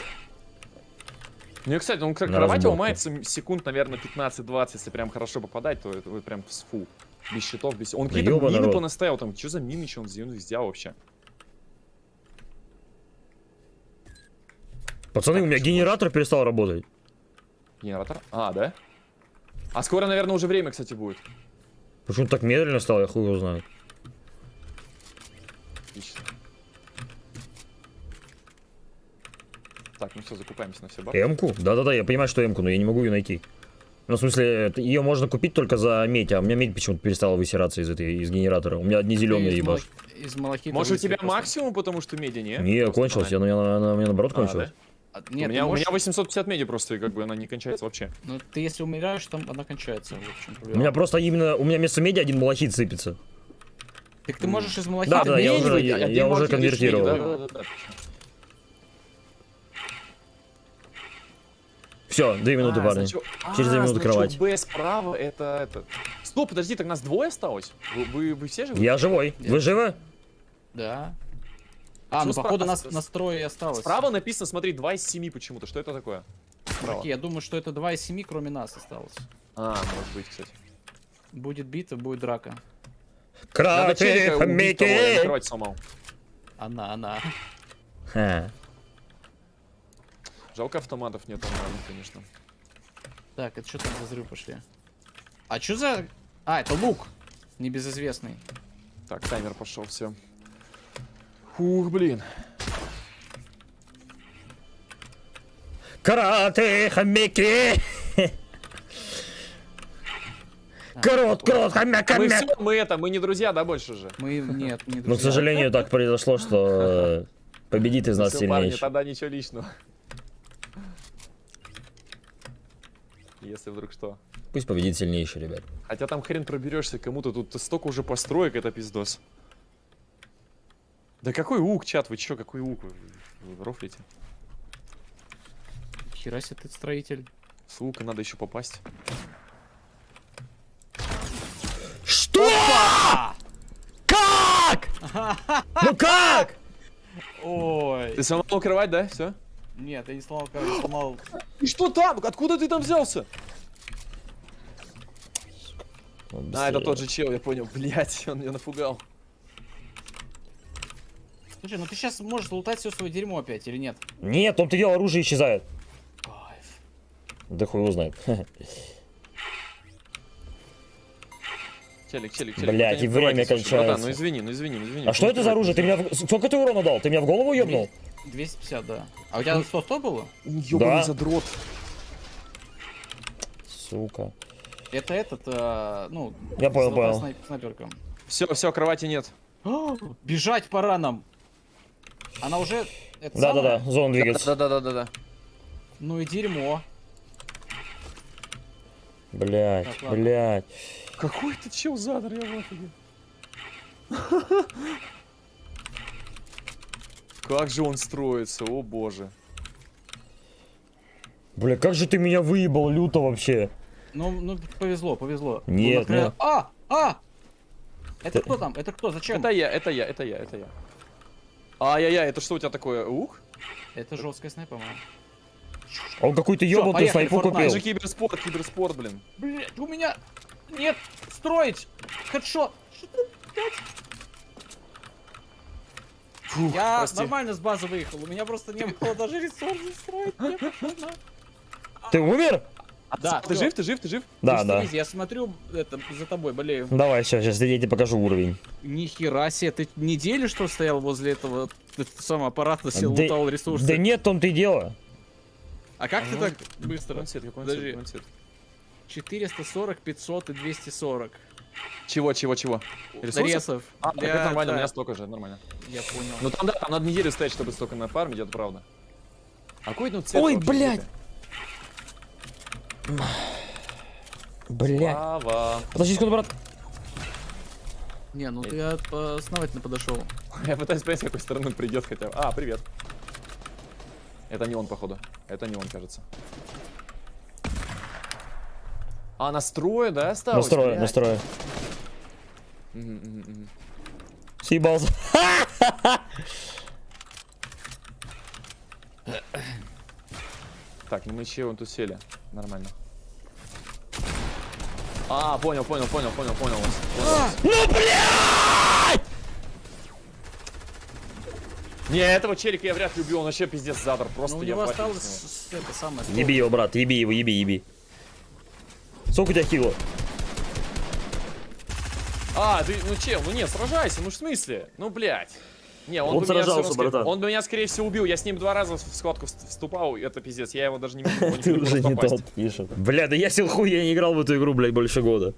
Ну и, кстати, он к На ломается м- секунд, наверное, 15-20. Если прям хорошо попадать, то это вот прям с фу. Без щитов, без... Он какие-то мины рот. понаставил там. Что за мины, что он сделал, сделал вообще? Пацаны, у меня генератор перестал работать. Генератор? А, да? А скоро, наверное, уже время, кстати, будет. Почему так медленно стало, я хуй его знаю. Отлично. Так, ну все, закупаемся на все бар. М-ку? Да-да-да, я понимаю, что М-ку, но я не могу ее найти. Ну, в смысле, ее можно купить только за медь, а у меня медь почему-то перестала высираться из этой, из генератора. У меня одни зеленые малах- Из Может, у тебя просто. максимум, потому что меди, не? Не, Просто кончилась, я, банально. она, она у меня наоборот А, кончилась. да? А, у, Нет, меня, ты у можешь- меня 850 меди просто, и как бы она не кончается вообще. Ну, ты если умираешь, там она кончается. У меня просто именно, у меня вместо меди один малахит сыпется. Так ты можешь из малахита... Да, да, я Меди уже- я- я уже конвертировал. да, да, да, да, Все, две минуты, А, парни. значок- Через две а, минуты кровать. Б справа это это. Стоп, подожди, так нас двое осталось? Вы, вы, вы все же? Я живой. Вы живы? Да. А, Что ну справа- походу нас с- настрое и осталось. Справа написано, смотри, 2 из 7 почему-то. Что это такое? Справа. Окей, я думаю, что это 2 из 7, кроме нас осталось. А, может быть, кстати. Будет битва, будет драка. Кровать сломал. Она, она. Ха. Жалко автоматов нет нормально, конечно. Так, это что там за взрыв пошли? А что за... А, это лук. Небезызвестный. Так, таймер пошел, все. Фух, блин. Карате, хомяки. Крот, крот, хомяк, Мы хомяк. все, мы это, мы не друзья, да, больше же? Мы... Нет, не Ну, к друзья. сожалению, так произошло, что победит из нас парни, сильнейший. тогда ничего личного. Если вдруг что. Пусть победит сильнейший, ребят. Хотя там хрен проберешься кому-то, тут столько уже построек, это пиздос. Да какой ук, чат, вы чё, какой ук? Вы, рофлите? Хера себе ты строитель. С лука надо еще попасть. Что? Как? Ну как? Ой. Ты сломал кровать, да? Все? Нет, я не сломал, короче, сломал... И что там? Откуда ты там взялся? А, это тот же чел, я понял. Блять, он меня напугал. Слушай, ну ты сейчас можешь лутать все свое дерьмо опять, или нет? Нет, он ты делал, оружие исчезает. Кайф. Да хуй его знает. Челик, челик, челик. Не и время кончается. братан, ну извини, ну извини, ну извини. А что это за оружие? Ты меня... в- Сколько ты урона дал? Ты меня в голову ебнул? 250, да. А у тебя 100-100 было? Ёбаный Да. задрот. Сука. Это этот, а, ну... Я понял, понял. снайп- снайперка. Все, все, кровати нет. Бежать пора нам. Она уже... Да-да-да, зона двигается. Да-да-да-да-да. Ну и дерьмо. Блять, Так, ладно. А блять. Какой ты чел задр, я в офиге. Как же он строится, о боже. Бля, как же ты меня выебал люто вообще. Ну, ну, повезло, повезло. Нет, Ну, ну- А! А! Это кто там? Это кто? Зачем? Это я, это я, это я, это я. Ай-яй-яй, это что у тебя такое? Ух? Это жесткая снайпа, по-моему. А Он какую-то поехали, снайпу Fortnite. Это купил. же киберспорт, киберспорт, блин. Блять, у меня... Нет! Строить! Хедшот! Что ты, блядь? Фух, Я прости. нормально с базы выехал, у меня просто не было даже ресурсов строить. Ты умер? Да, Ты жив, ты жив, ты жив? Да, Ты да. Я смотрю, это, за тобой болею. Давай, сейчас, сейчас я тебе покажу уровень. Нихера себе, ты неделю что стоял возле этого т- самого аппарата, сел, лутал ресурсы? Да нет, том-то и дело. А как ты так быстро? Подожди. цвет, какой цвет? 440, 500 и 240. Чего, чего, чего? Ресурсов? Ресов. А, так Для- это нормально, у да, меня столько же, нормально. Я понял. Ну там, да, там надо неделю стоять, чтобы столько нафармить, это правда. А какой ну цвет Ой, блядь. цвета? Бля. Слава. Подожди секунду, брат. Не, ну ты основательно подошел. Я пытаюсь понять, с какой стороны он придет хотя бы. А, привет. Это не он, походу. Это не он, кажется. А, настрое, да, осталось? Мгм, мгм. Съебался. Так, ну мы че вон тут сели. Нормально. А, понял, понял, понял, понял, понял. вас, понял вас. Ну, блядь! Не, этого челика я вряд ли убил, он вообще пиздец задор. Просто Ну у я него осталось это самое. Еби его, брат, еби его, еби, еби. Сколько у тебя хило? А, ты, ну чел, ну нет, сражайся, ну в смысле? Ну, блядь. Не, он, Он бы меня сражался, равно, скорее- братан. Он бы меня, скорее всего, убил. Я с ним два раза в схватку вст- вступал, и это пиздец. Я его даже не могу Ты уже не тот пишет. Бля, да я сел хуй, я не играл в эту игру, блядь, больше года.